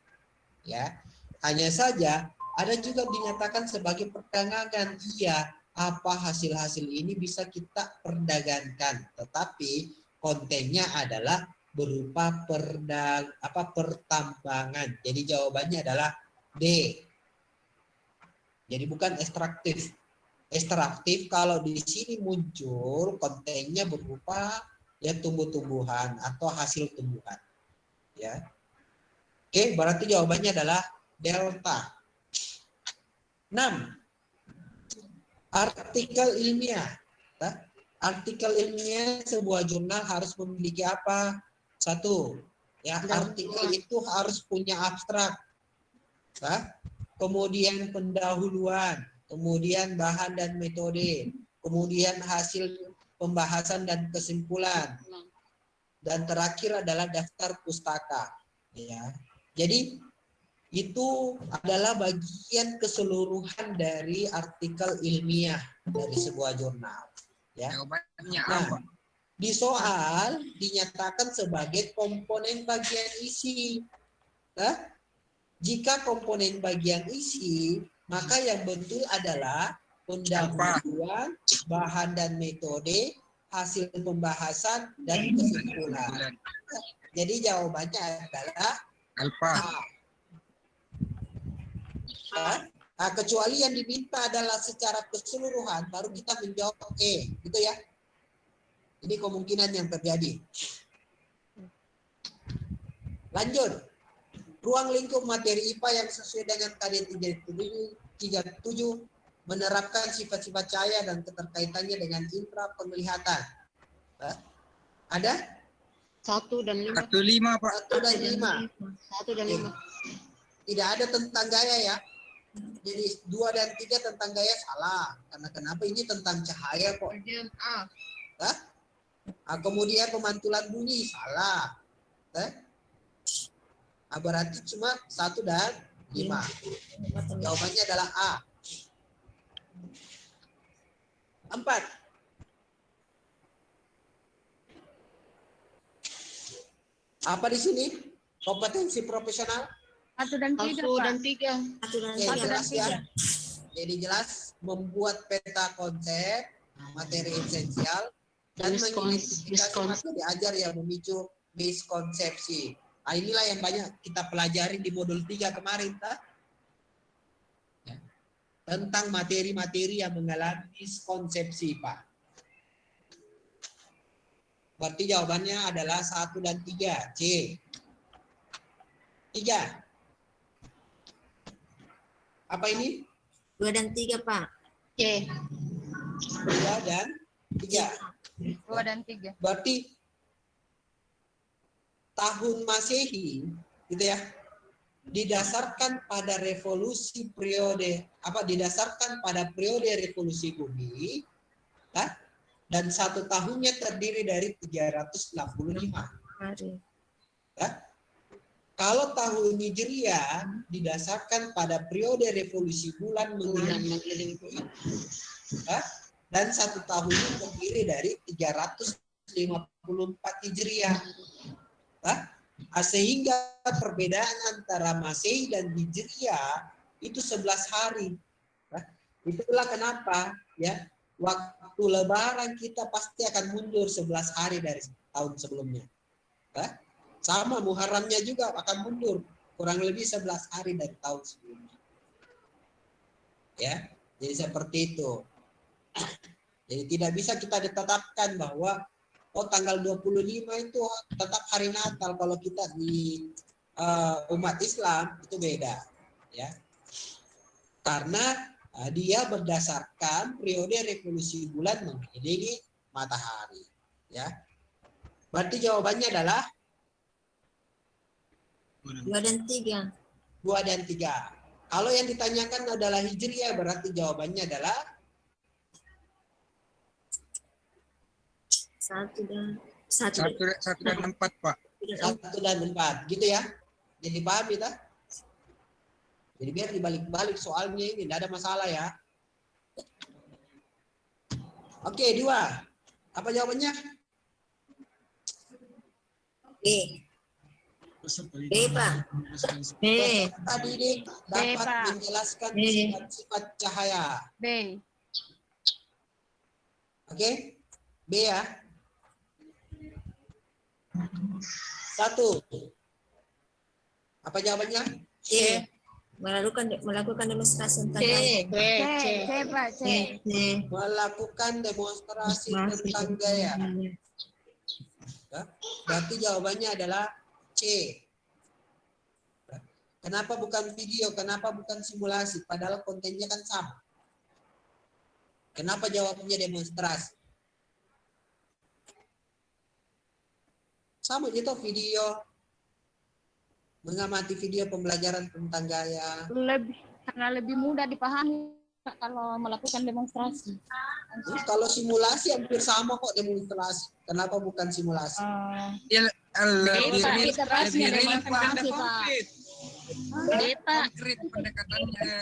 Ya. Hanya saja ada juga dinyatakan sebagai perdagangan. Iya, apa hasil-hasil ini bisa kita perdagangkan, tetapi kontennya adalah berupa perdag apa pertambangan. Jadi jawabannya adalah D. Jadi bukan ekstraktif. Ekstraktif kalau di sini muncul kontennya berupa ya tumbuh-tumbuhan atau hasil tumbuhan. Ya. Oke, berarti jawabannya adalah delta. 6. Artikel ilmiah. Ya. Artikel ilmiah sebuah jurnal harus memiliki apa? Satu, ya artikel itu harus punya abstrak. Ya. Kemudian pendahuluan, kemudian bahan dan metode, kemudian hasil pembahasan dan kesimpulan. Dan terakhir adalah daftar pustaka. Ya. Jadi itu adalah bagian keseluruhan dari artikel ilmiah dari sebuah jurnal. Ya. Jawabannya Nah, di soal dinyatakan sebagai komponen bagian isi. Nah, jika komponen bagian isi, maka yang betul adalah pendahuluan, bahan dan metode, hasil pembahasan, dan kesimpulan. Jadi jawabannya adalah Alfa. A. Nah, kecuali yang diminta adalah secara keseluruhan, baru kita menjawab E, gitu ya. Ini kemungkinan yang terjadi. Lanjut. Ruang lingkup materi IPA yang sesuai dengan KD 37 menerapkan sifat-sifat cahaya dan keterkaitannya dengan infra penglihatan. Hah? Ada? Satu dan lima. Satu lima Pak. Satu dan lima. Satu dan lima. Tidak ada tentang gaya ya. Jadi dua dan tiga tentang gaya salah. Karena kenapa ini tentang cahaya kok. Bagian A. Hah? Ah, kemudian pemantulan bunyi salah. Eh? Ah, berarti cuma satu dan lima. Jawabannya adalah A. Empat. Apa di sini? Kompetensi profesional? Satu dan tiga, Satu dan tiga. Satu dan Oke, jelas ya. Jadi jelas membuat peta konsep, materi esensial, dan mengidentifikasi miskon- materi ajar yang memicu miskonsepsi. Nah, inilah yang banyak kita pelajari di modul 3 kemarin, tak? Ya. Tentang materi-materi yang mengalami miskonsepsi, Pak. Berarti jawabannya adalah satu dan tiga, C. Tiga. Apa ini? Dua dan tiga, Pak. C. Dua dan tiga. Dua dan tiga. Berarti tahun Masehi, gitu ya, didasarkan pada revolusi periode apa didasarkan pada periode revolusi bumi, ah, dan satu tahunnya terdiri dari 365. Hari. Kalau tahun Hijriah didasarkan pada periode revolusi bulan mengelilingi bumi. Hah? dan satu tahunnya terdiri dari 354 Hijriah. Hah? Ah, Sehingga perbedaan antara Masehi dan Hijriah itu 11 hari. Itulah kenapa ya waktu lebaran kita pasti akan mundur 11 hari dari tahun sebelumnya. Sama Muharramnya juga akan mundur kurang lebih 11 hari dari tahun sebelumnya. Ya, jadi seperti itu. Jadi tidak bisa kita ditetapkan bahwa oh tanggal 25 itu tetap hari Natal kalau kita di uh, umat Islam itu beda ya. Karena uh, dia berdasarkan periode revolusi bulan mengelilingi matahari ya. Berarti jawabannya adalah Dua dan tiga. dua dan tiga. Kalau yang ditanyakan adalah Hijriah berarti jawabannya adalah Satu dan satu. Satu, satu dan empat Pak. dan satu dan empat gitu ya jadi paham kita jadi biar dibalik-balik soalnya ini tidak ada masalah ya oke dua apa jawabannya B. B, Pak. B. tadi ini dapat Pak. menjelaskan B. sifat-sifat cahaya B. oke B ya satu apa jawabannya C. Melakukan melakukan demonstrasi tentang C. C. C. C, Pak. C. C. melakukan demonstrasi tentang gaya Ya, Berarti jawabannya adalah C. Kenapa bukan video? Kenapa bukan simulasi? Padahal kontennya kan sama. Kenapa jawabnya demonstrasi? Sama gitu video. Mengamati video pembelajaran tentang gaya. Lebih karena lebih mudah dipahami kalau melakukan demonstrasi. Terus kalau simulasi hampir sama kok demonstrasi. Kenapa bukan simulasi? Eh, Dia lebih real, lebih real. Konkret pendekatannya.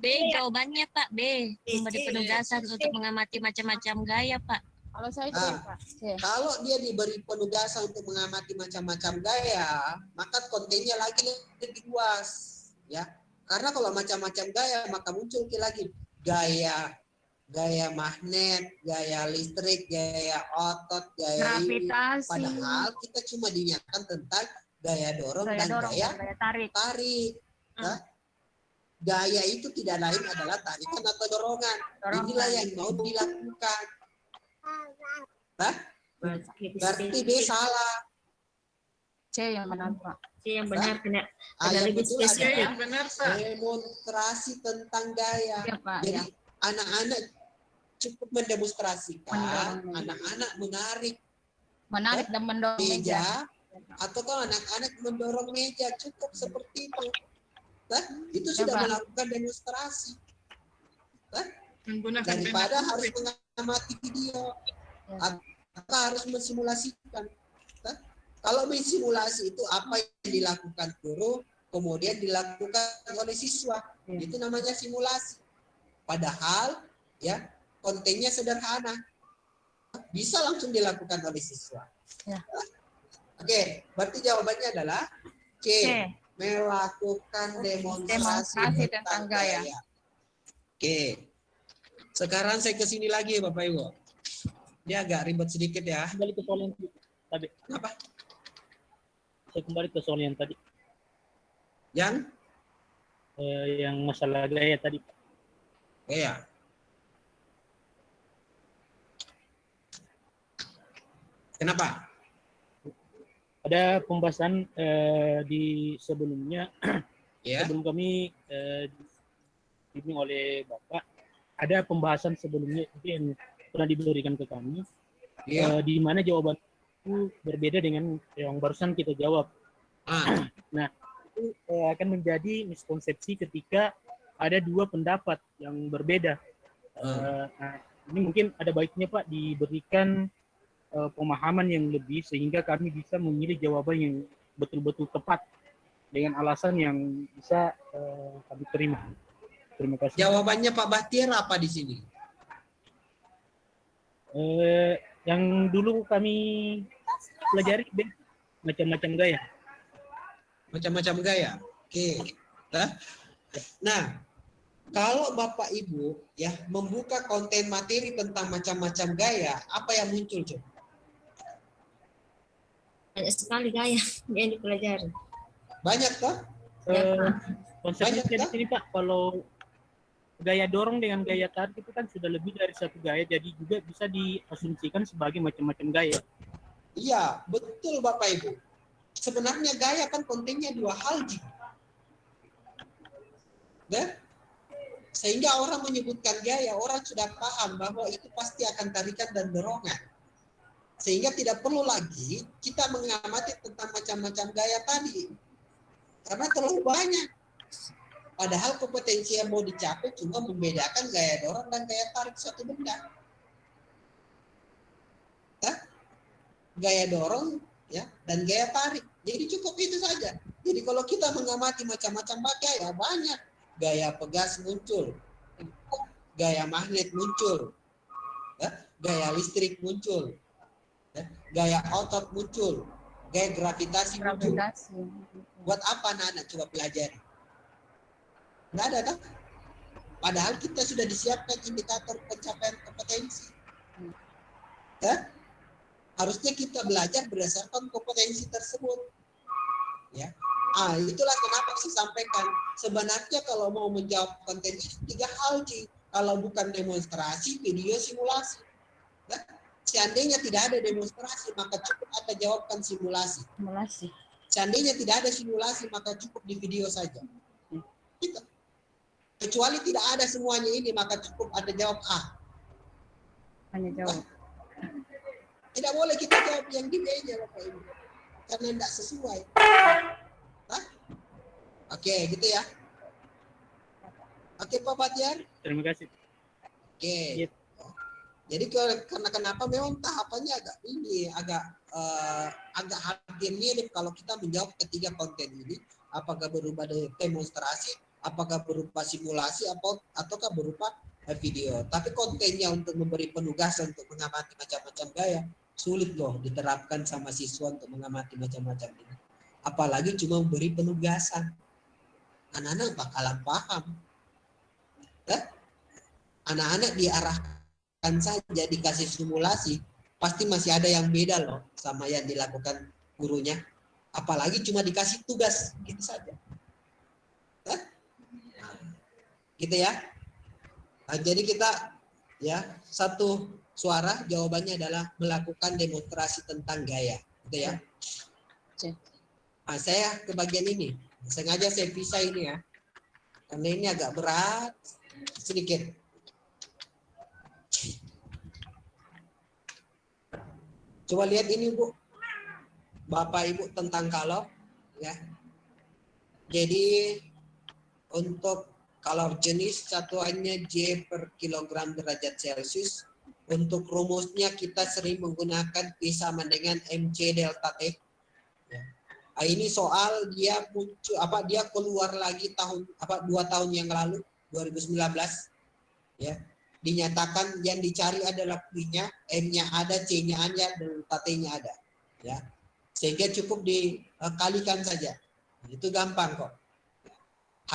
B jawabannya Pak B. Memberi penugasan untuk mengamati macam-macam gaya Pak. Kalau saya Ah. Pak. C. Kalau dia diberi penugasan untuk mengamati macam-macam gaya, maka kontennya lagi lebih luas, ya. Karena kalau macam-macam gaya, maka muncul lagi gaya gaya magnet, gaya listrik, gaya otot, gaya ini. Gravitasi. Padahal kita cuma diingatkan tentang gaya dorong Gaya dan dorong, gaya gaya tarik. tarik. ya. Gaya itu tidak lain adalah tarikan atau dorongan. Dorongan. Inilah yang mau dilakukan. Hah? Berarti B salah. C yang benar, Pak. C yang benar kena Ah, Ada yang lebih betul spesifik. adalah benar demonstrasi tentang gaya. Iya, Pak. Jadi Ya. anak-anak cukup mendemonstrasikan, anak-anak menarik. Menarik dan mendorong meja. meja atau kalau anak-anak mendorong meja cukup seperti itu. Nah, itu sudah Coba. melakukan demonstrasi Menggunakan daripada harus mengamati video Ya. harus mensimulasikan. Nah, kalau mensimulasi itu apa yang dilakukan guru kemudian dilakukan oleh siswa. Ya. Itu namanya simulasi. Padahal ya kontennya sederhana. Bisa langsung dilakukan oleh siswa. Ya. Oke, berarti jawabannya adalah C. C. Melakukan demonstrasi, Demonstrasi tentang gaya. Oke. Sekarang saya ke sini lagi Bapak Ibu. Dia agak ribet sedikit ya. kembali ke soal yang tadi. Apa? Saya kembali ke soal yang tadi, Yang eh, yang masalah gaya tadi. gaya. Kenapa? Ada pembahasan eh, di sebelumnya, Ya. sebelum kami eh, dibimbing oleh Bapak, ada pembahasan sebelumnya yang pernah diberikan ke kami, Iya. eh, di mana jawaban itu berbeda dengan yang barusan kita jawab. Ah, Itu eh, akan menjadi miskonsepsi ketika ada dua pendapat yang berbeda. Eh, nah, ini mungkin ada baiknya Pak diberikan eh, pemahaman yang lebih sehingga kami bisa memilih jawaban yang betul-betul tepat dengan alasan yang bisa eh, kami terima. Terima kasih. jawabannya Pak Bahtiar apa di sini? Eh, yang dulu kami pelajari macam-macam gaya. Macam-macam gaya. Oke. Nah, Nah, kalau Bapak Ibu ya membuka konten materi tentang macam-macam gaya, apa yang muncul, Cuk? Banyak sekali gaya yang dipelajari. Banyak toh? Konsepnya Banyak, di sini Pak, kalau gaya dorong dengan gaya tarik itu kan sudah lebih dari satu gaya, jadi juga bisa diasumsikan sebagai macam-macam gaya. Iya, betul Bapak Ibu. Sebenarnya gaya kan kontennya dua hal. Dan sehingga orang menyebutkan gaya, orang sudah paham bahwa itu pasti akan tarikan dan dorongan. Sehingga tidak perlu lagi kita mengamati tentang macam-macam gaya tadi. Karena terlalu banyak. Padahal kompetensi yang mau dicapai cuma membedakan gaya dorong dan gaya tarik suatu benda. Hah? Gaya dorong ya dan gaya tarik. Jadi cukup itu saja. Jadi kalau kita mengamati macam-macam gaya banyak. Gaya pegas muncul, gaya magnet muncul, ya, gaya listrik muncul, ya, gaya otot muncul, gaya gravitasi muncul. Gravitasi. Buat apa anak-anak coba pelajari? Nggak ada kan? Padahal kita sudah disiapkan indikator pencapaian kompetensi. Ya? Harusnya kita belajar berdasarkan kompetensi tersebut. Ya. Ah, itulah kenapa saya sampaikan. Sebenarnya kalau mau menjawab konten ini tiga hal, Ci. Kalau bukan demonstrasi, video simulasi. Ya. Seandainya tidak ada demonstrasi, maka cukup ada jawabkan simulasi. Simulasi. Seandainya tidak ada simulasi, maka cukup di video saja. Gitu. Kecuali tidak ada semuanya ini, maka cukup ada jawab A. Hanya jawab. Tidak boleh kita jawab yang di B-nya, Bapak Ibu. Karena tidak sesuai. Hah? Oke, gitu ya. Oke, Pak Batiar. Terima kasih. Oke. Iya. Jadi karena kenapa memang tahapannya agak ini agak eh, agak hampir mirip kalau kita menjawab ketiga konten ini apakah berupa de- demonstrasi, apakah berupa simulasi atau ataukah berupa eh, video. Tapi kontennya untuk memberi penugasan untuk mengamati macam-macam gaya sulit loh diterapkan sama siswa untuk mengamati macam-macam ini. Apalagi cuma memberi penugasan. Anak-anak bakalan paham. Ya? Anak-anak diarahkan saja dikasih simulasi, pasti masih ada yang beda loh sama yang dilakukan gurunya. Apalagi cuma dikasih tugas, gitu saja. Hah? Nah, gitu ya. Nah, jadi kita ya satu suara jawabannya adalah melakukan demonstrasi tentang gaya, gitu ya. Nah, saya ke bagian ini, sengaja saya pisah ini ya, karena ini agak berat sedikit. Coba lihat ini Bu. Bapak Ibu tentang kalor ya. Jadi untuk kalor jenis satuannya J per kilogram derajat Celcius. Untuk rumusnya kita sering menggunakan P sama dengan MC delta T. Ya. Ah, ini soal dia muncul apa dia keluar lagi tahun apa dua tahun yang lalu 2019 ya dinyatakan yang dicari adalah P-nya, M-nya ada, C-nya ada, delta T-nya ada ya sehingga cukup dikalikan saja itu gampang kok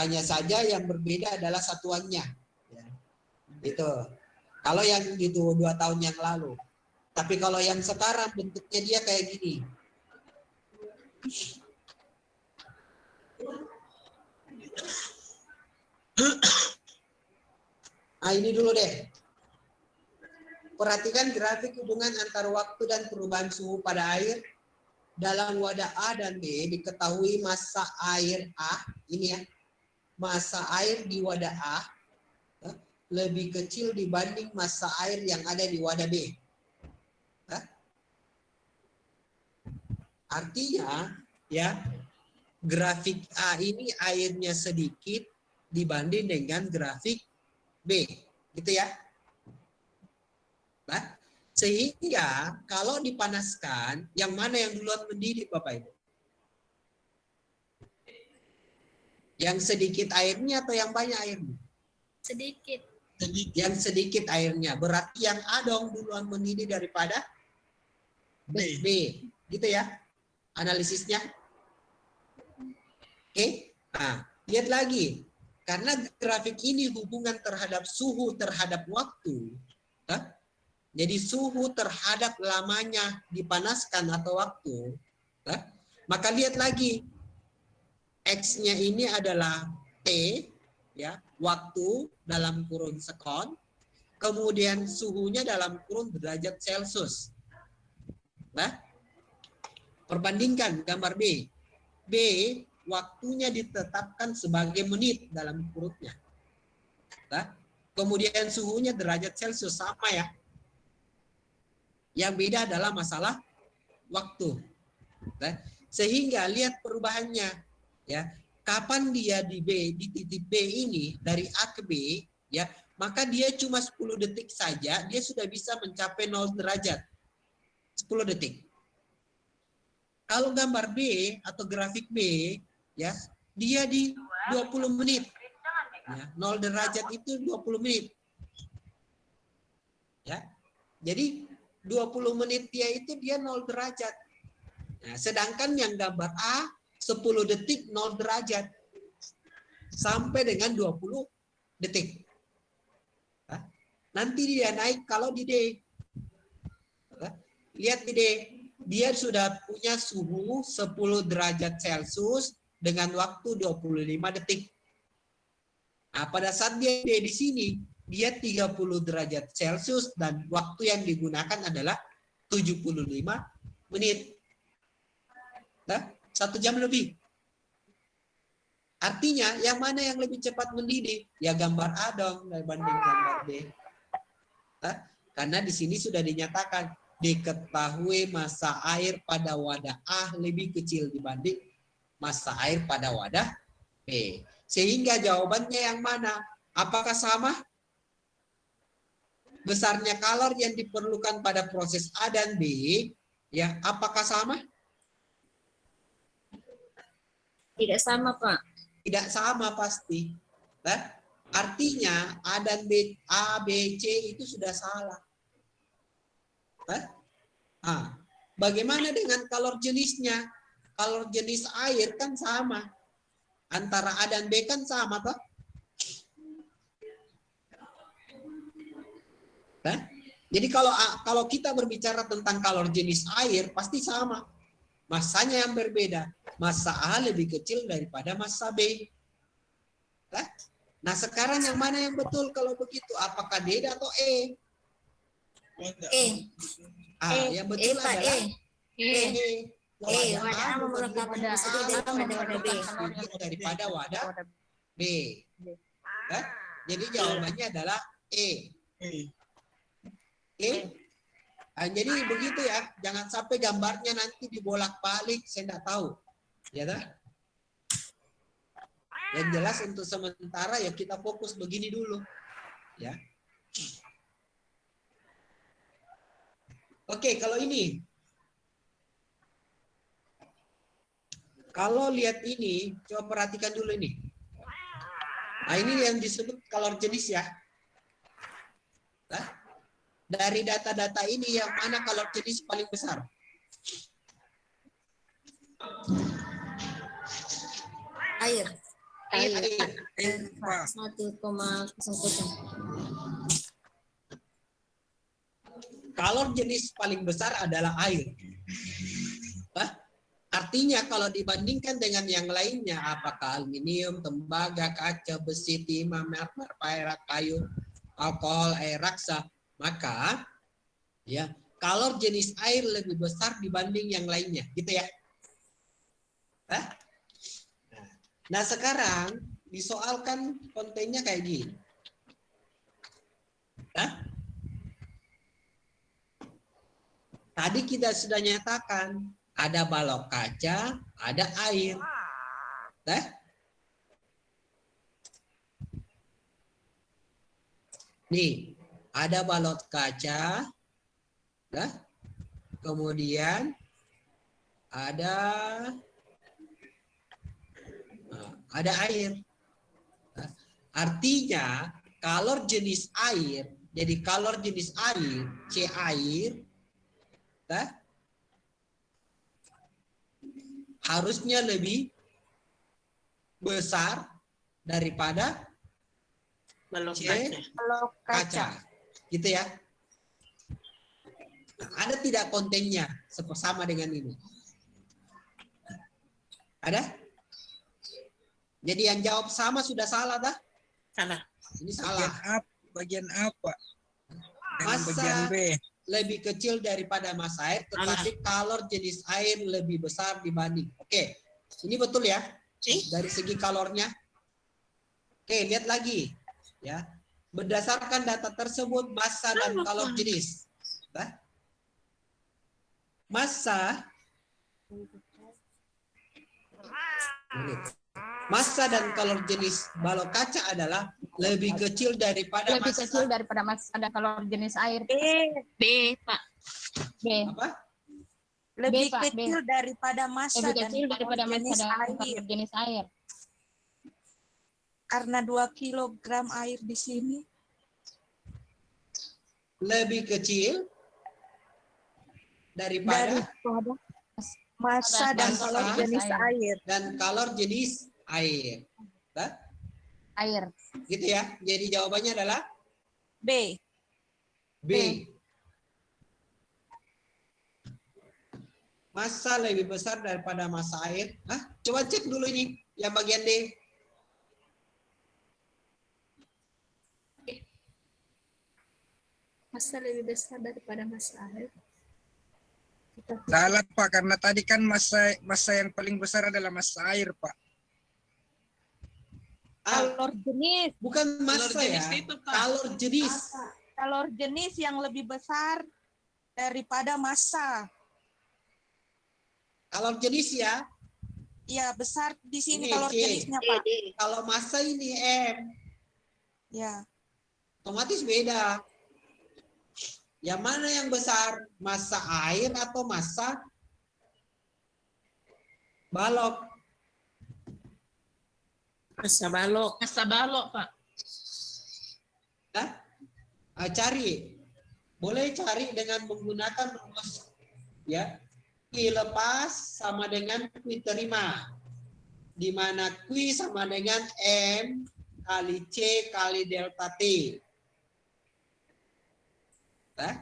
hanya saja yang berbeda adalah satuannya ya. itu kalau yang itu dua tahun yang lalu tapi kalau yang sekarang bentuknya dia kayak gini Nah ini dulu deh. Perhatikan grafik hubungan antar waktu dan perubahan suhu pada air. Dalam wadah A dan B diketahui massa air A, ini ya, massa air di wadah A ya, lebih kecil dibanding massa air yang ada di wadah B. Ya. Artinya, ya, grafik A ini airnya sedikit dibanding dengan grafik B, gitu ya. Nah, sehingga kalau dipanaskan, yang mana yang duluan mendidih Bapak Ibu? Yang sedikit airnya atau yang banyak airnya? Sedikit. Yang sedikit airnya. Berarti yang A dong duluan mendidih daripada B. B. Gitu ya analisisnya. Oke. Nah, lihat lagi. Karena grafik ini hubungan terhadap suhu terhadap waktu. Hah? Jadi suhu terhadap lamanya dipanaskan atau waktu. Hah? Maka lihat lagi. X-nya ini adalah T, ya waktu dalam kurun sekon. Kemudian suhunya dalam kurun derajat Celcius. Nah, perbandingkan gambar B. B waktunya ditetapkan sebagai menit dalam kurutnya. Nah, kemudian suhunya derajat Celcius sama ya. Yang beda adalah masalah waktu. Nah, sehingga lihat perubahannya ya. Kapan dia di B di titik B ini dari A ke B ya, maka dia cuma 10 detik saja dia sudah bisa mencapai 0 derajat. 10 detik. Kalau gambar B atau grafik B ya, dia di 20 menit. Ya, 0 derajat itu 20 menit. Ya. Jadi 20 menit dia itu dia 0 derajat. Nah, sedangkan yang gambar A 10 detik 0 derajat. Sampai dengan 20 detik. Nanti dia naik kalau di D. Lihat di D. Dia sudah punya suhu 10 derajat Celcius dengan waktu 25 detik. Nah, pada saat dia di sini, dia 30 derajat Celcius dan waktu yang digunakan adalah 75 menit. Nah, satu jam lebih. Artinya, yang mana yang lebih cepat mendidih? Ya gambar A dong dibanding gambar B. Nah, karena di sini sudah dinyatakan diketahui massa air pada wadah A lebih kecil dibanding massa air pada wadah B. Sehingga jawabannya yang mana? Apakah sama? Besarnya kalor yang diperlukan pada proses A dan B, ya apakah sama? Tidak sama, Pak. Tidak sama pasti. Nah, artinya A dan B, A, B, C itu sudah salah. Nah, ah, bagaimana dengan kalor jenisnya? Kalor jenis air kan sama. Antara A dan B kan sama, Pak. Nah, jadi kalau kalau kita berbicara tentang kalor jenis air pasti sama. Masanya yang berbeda. Massa A lebih kecil daripada massa B. Nah, nah sekarang yang mana yang betul kalau begitu? Apakah D atau E? E. Ah, E. yang betul E, adalah E. E. E, wadah A memerlukan massa B daripada wadah B. daripada wadah B. Jadi jawabannya adalah E. E Ah, jadi begitu ya, jangan sampai gambarnya nanti dibolak-balik, saya tidak tahu. Ya dah? Yang jelas untuk sementara ya kita fokus begini dulu. Ya. Oke, kalau ini. Kalau lihat ini, coba perhatikan dulu ini. Nah, ini yang disebut kalor jenis ya. Nah, dari data-data ini yang mana kalor jenis paling besar? Air. Air. Air. Kalor jenis paling besar adalah air. Hah? Artinya kalau dibandingkan dengan yang lainnya, apakah aluminium, tembaga, kaca, besi, timah, mermer, perak, kayu, alkohol, air raksa, maka ya kalor jenis air lebih besar dibanding yang lainnya, gitu ya. Hah? Nah sekarang disoalkan kontennya kayak gini. Hah? Tadi kita sudah nyatakan ada balok kaca, ada air. Nah, nih ada balok kaca, nah, kemudian ada nah, ada air. Nah, artinya kalor jenis air, jadi kalor jenis air, C air, nah, harusnya lebih besar daripada Balok C kaca. Kaca. Gitu ya. Nah, ada tidak kontennya sama dengan ini? Ada? Jadi yang jawab sama sudah salah dah? Salah. Ini Bagian salah. apa? Bagian apa? Masa bagian B. lebih kecil daripada massa air, tetapi kalor jenis air lebih besar dibanding. Oke, ini betul ya? Dari segi kalornya. Oke, lihat lagi. Ya, berdasarkan data tersebut massa dan kalor jenis. Nah, Massa Massa dan kalor jenis balok kaca adalah lebih kecil daripada Lebih massa kecil daripada mas ada kalor jenis air. B. B, Pak. B. apa? Lebih Pak, B. kecil daripada massa Lebih dan kecil daripada kalor massa jenis dan air. kalor jenis air. Karena 2 kilogram air di sini. Lebih kecil daripada Daripada massa dan kalor jenis Air. air. dan kalor jenis air. Nah, Air. gitu ya. Jadi jawabannya adalah B. B. Massa lebih besar daripada massa air. Hah? Coba cek dulu ini yang bagian D. Massa lebih besar daripada massa air. Salah Pak, karena tadi kan masa masa yang paling besar adalah masa air Pak. Ah, Kalor jenis. bukan massa ya. Kalor jenis. Kalor jenis yang lebih besar daripada massa. Kalor jenis ya. Ya, besar di sini Ini kalor C. jenisnya, Pak. Kalau massa ini M, Ya. otomatis beda. Yang mana yang besar? Massa air atau massa balok? Massa balok. Masa balok, Pak. Hah? Ah, cari. Boleh cari dengan menggunakan rumus ya. Q lepas sama dengan Q terima. Di mana Q sama dengan M kali C kali delta T. Hah?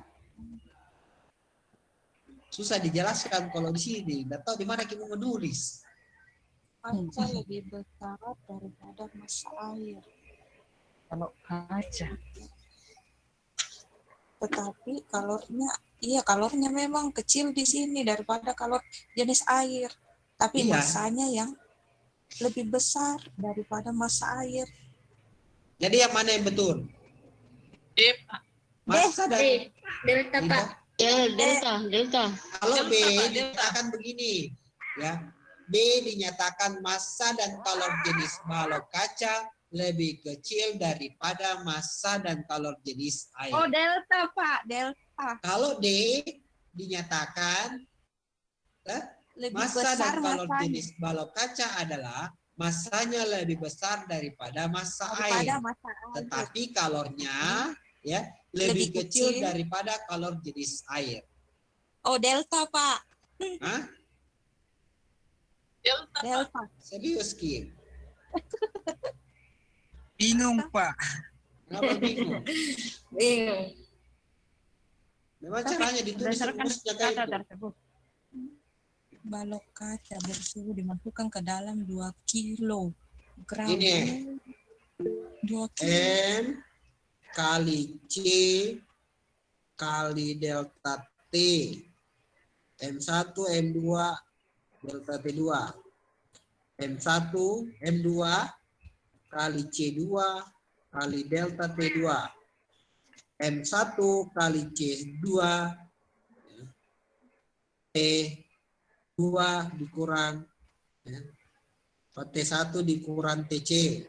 Susah dijelaskan kalau di sini. Nggak tahu di mana kita menulis. Massa lebih besar daripada massa air. Kalau kaca. Tetapi kalornya, iya kalornya memang kecil di sini daripada kalor jenis air. Tapi Iya. massanya yang lebih besar daripada massa air. Jadi yang mana yang betul? Pak. Massa dan Delta, Tidak. Ya, delta, delta. Kalau B Pak, dinyatakan begini, ya. B dinyatakan massa dan kalor jenis balok kaca lebih kecil daripada massa dan kalor jenis air. Oh, delta, Pak. Delta. Kalau D dinyatakan eh, Lebih massa besar dan kalor masanya jenis balok kaca adalah massanya lebih besar daripada massa daripada air. masa air. Tetapi kalornya ya lebih, Lebih kecil, kecil. daripada kalor jenis air. Oh, delta, Pak. Hah? Delta. Serius Kim? Bingung, Pak. Kenapa bingung? Bingung. Memang caranya ditulis rumusnya kayak kata itu. tersebut. Balok kaca bersuhu dimasukkan ke dalam 2 kilo gram. Ini. 2 kilo. M kali C kali delta T. M1, M2, delta T2. M1, M2 kali C2 kali delta T2. M1 kali C2 T2 dikurang ya, T1 dikurang TC.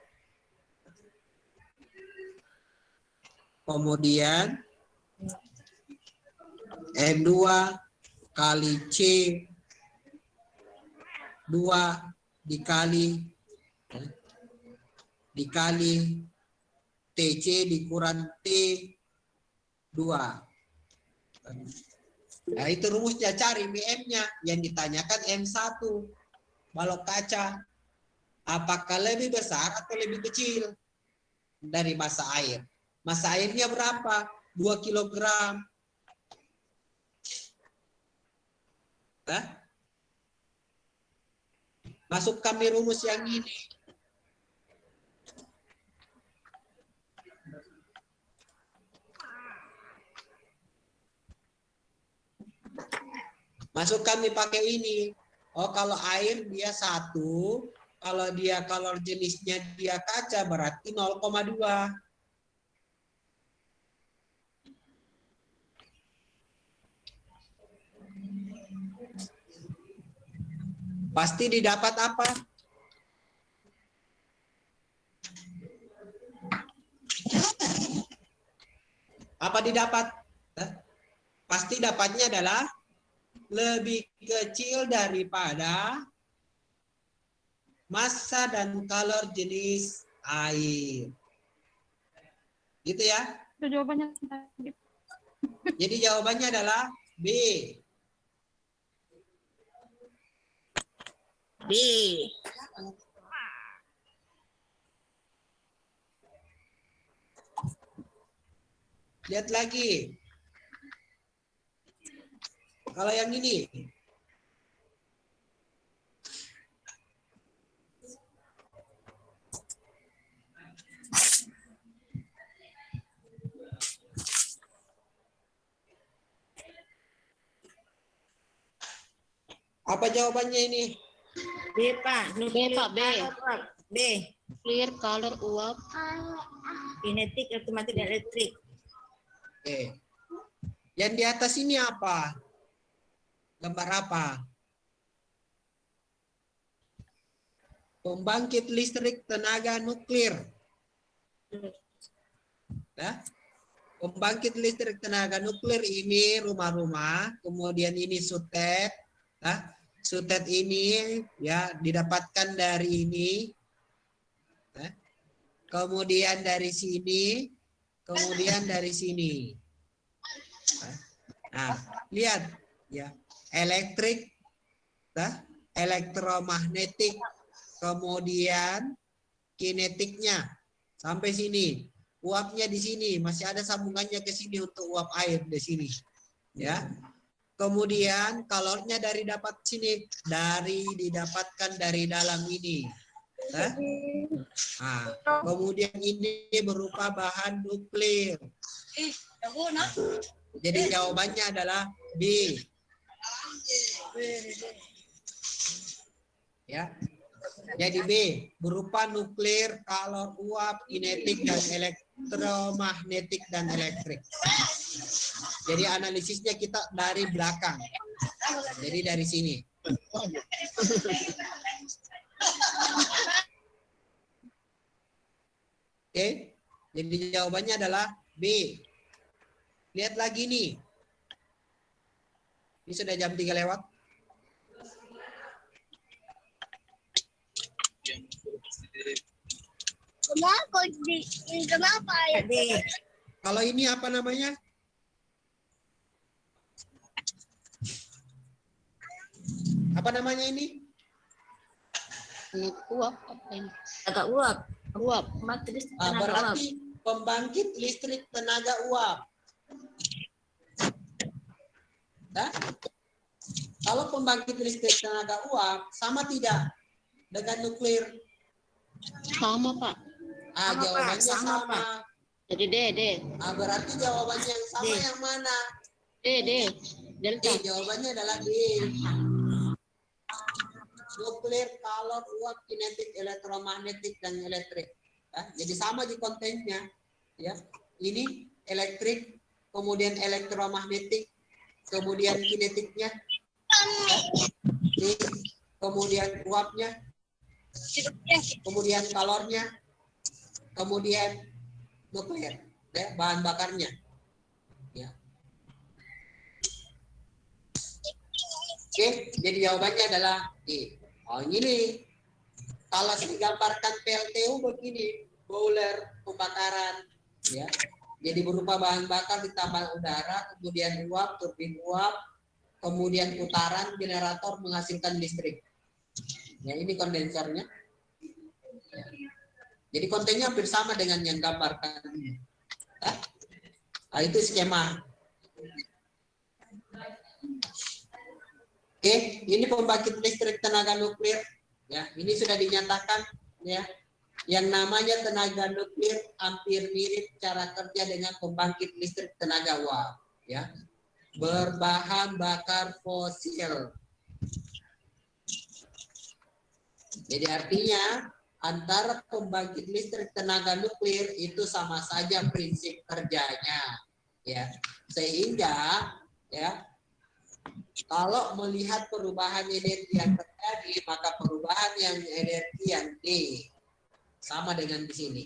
Kemudian M2 kali C 2 dikali dikali TC dikurang T 2. Nah, itu rumusnya cari BM-nya yang ditanyakan M1 balok kaca apakah lebih besar atau lebih kecil dari massa air? Massa airnya berapa? 2 kilogram. Hah? Masuk kami rumus yang ini. Masuk kami pakai ini. Oh, kalau air dia satu, kalau dia kalau jenisnya dia kaca berarti 0,2. Pasti didapat apa? Apa didapat? Pasti dapatnya adalah lebih kecil daripada massa dan kalor jenis air. Gitu ya. Itu jawabannya. Jadi jawabannya adalah B. B. Lihat lagi. Kalau yang ini. Apa jawabannya ini? B, Pak. B, Pak, B. B. Clear color uap. Kinetik, otomatis, dan elektrik. Oke. Yang di atas ini apa? Gambar apa? Pembangkit listrik tenaga nuklir. Nah, pembangkit listrik tenaga nuklir ini rumah-rumah, kemudian ini sutet. Nah, sutet ini ya didapatkan dari ini. Nah, kemudian dari sini, kemudian dari sini. Nah, lihat ya, elektrik, nah, elektromagnetik, kemudian kinetiknya sampai sini. Uapnya di sini, masih ada sambungannya ke sini untuk uap air di sini. Ya. Kemudian kalornya dari dapat sini, dari didapatkan dari dalam ini. Nah, Nah, kemudian ini berupa bahan nuklir. Jadi jawabannya adalah B. Ya. Jadi B berupa nuklir, kalor uap, kinetik dan elektromagnetik dan elektrik. Jadi analisisnya kita dari belakang. Jadi dari sini. Oke, jadi jawabannya adalah B. Lihat lagi nih. Ini sudah jam 3 lewat. Kenapa? Kenapa ya? Kalau ini apa namanya? Apa namanya ini? Uap apa ini? Agak uap. Uap. Matris Ah, tenaga uap. berarti pembangkit listrik tenaga uap. Nah, kalau pembangkit listrik tenaga uap sama tidak dengan nuklir? Sama Pak. Ah, Sama, Pak. jawabannya Sama, sama. Pak. Jadi D, D. Ah, berarti jawabannya yang sama D. yang mana? D, D. D, Delta. jawabannya adalah D. Nuklir, kalor, uap, kinetik, elektromagnetik, dan elektrik. Ya, jadi sama di kontennya. Ya, ini elektrik, kemudian elektromagnetik, kemudian kinetiknya, ya. Ini, kemudian uapnya, kemudian kalornya, kemudian nuklir, ya, bahan bakarnya. Ya. Oke, jadi jawabannya adalah D. Oh ini kalau digambarkan PLTU begini, boiler pembakaran, ya. Jadi berupa bahan bakar ditambah udara, kemudian uap, turbin uap, kemudian putaran generator menghasilkan listrik. Ya ini kondensernya. Ya. Jadi kontennya hampir sama dengan yang gambarkan ini. Nah, itu skema. Oke, ini pembangkit listrik tenaga nuklir. Ya, ini sudah dinyatakan ya. Yang namanya tenaga nuklir hampir mirip cara kerja dengan pembangkit listrik tenaga uap, ya. Berbahan bakar fosil. Jadi artinya antara pembangkit listrik tenaga nuklir itu sama saja prinsip kerjanya, ya. Sehingga ya kalau melihat perubahan energi yang terjadi, maka perubahan yang energi yang D sama dengan di sini.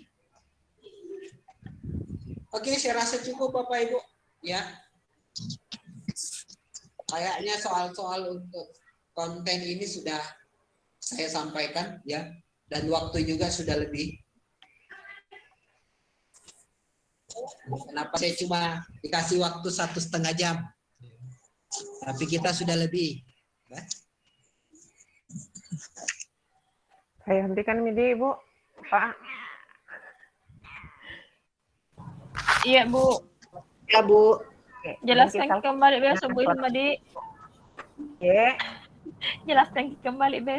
Oke, saya rasa cukup Bapak Ibu. Ya. Kayaknya soal-soal untuk konten ini sudah saya sampaikan ya dan waktu juga sudah lebih. Kenapa saya cuma dikasih waktu satu setengah jam? Tapi kita sudah lebih. Ya. Saya hentikan midi, Bu. Pak. Iya, Bu. Ya, Bu. Jelaskan kita- kembali besok, Bu Himadi. Oke. Jelaskan kembali besok.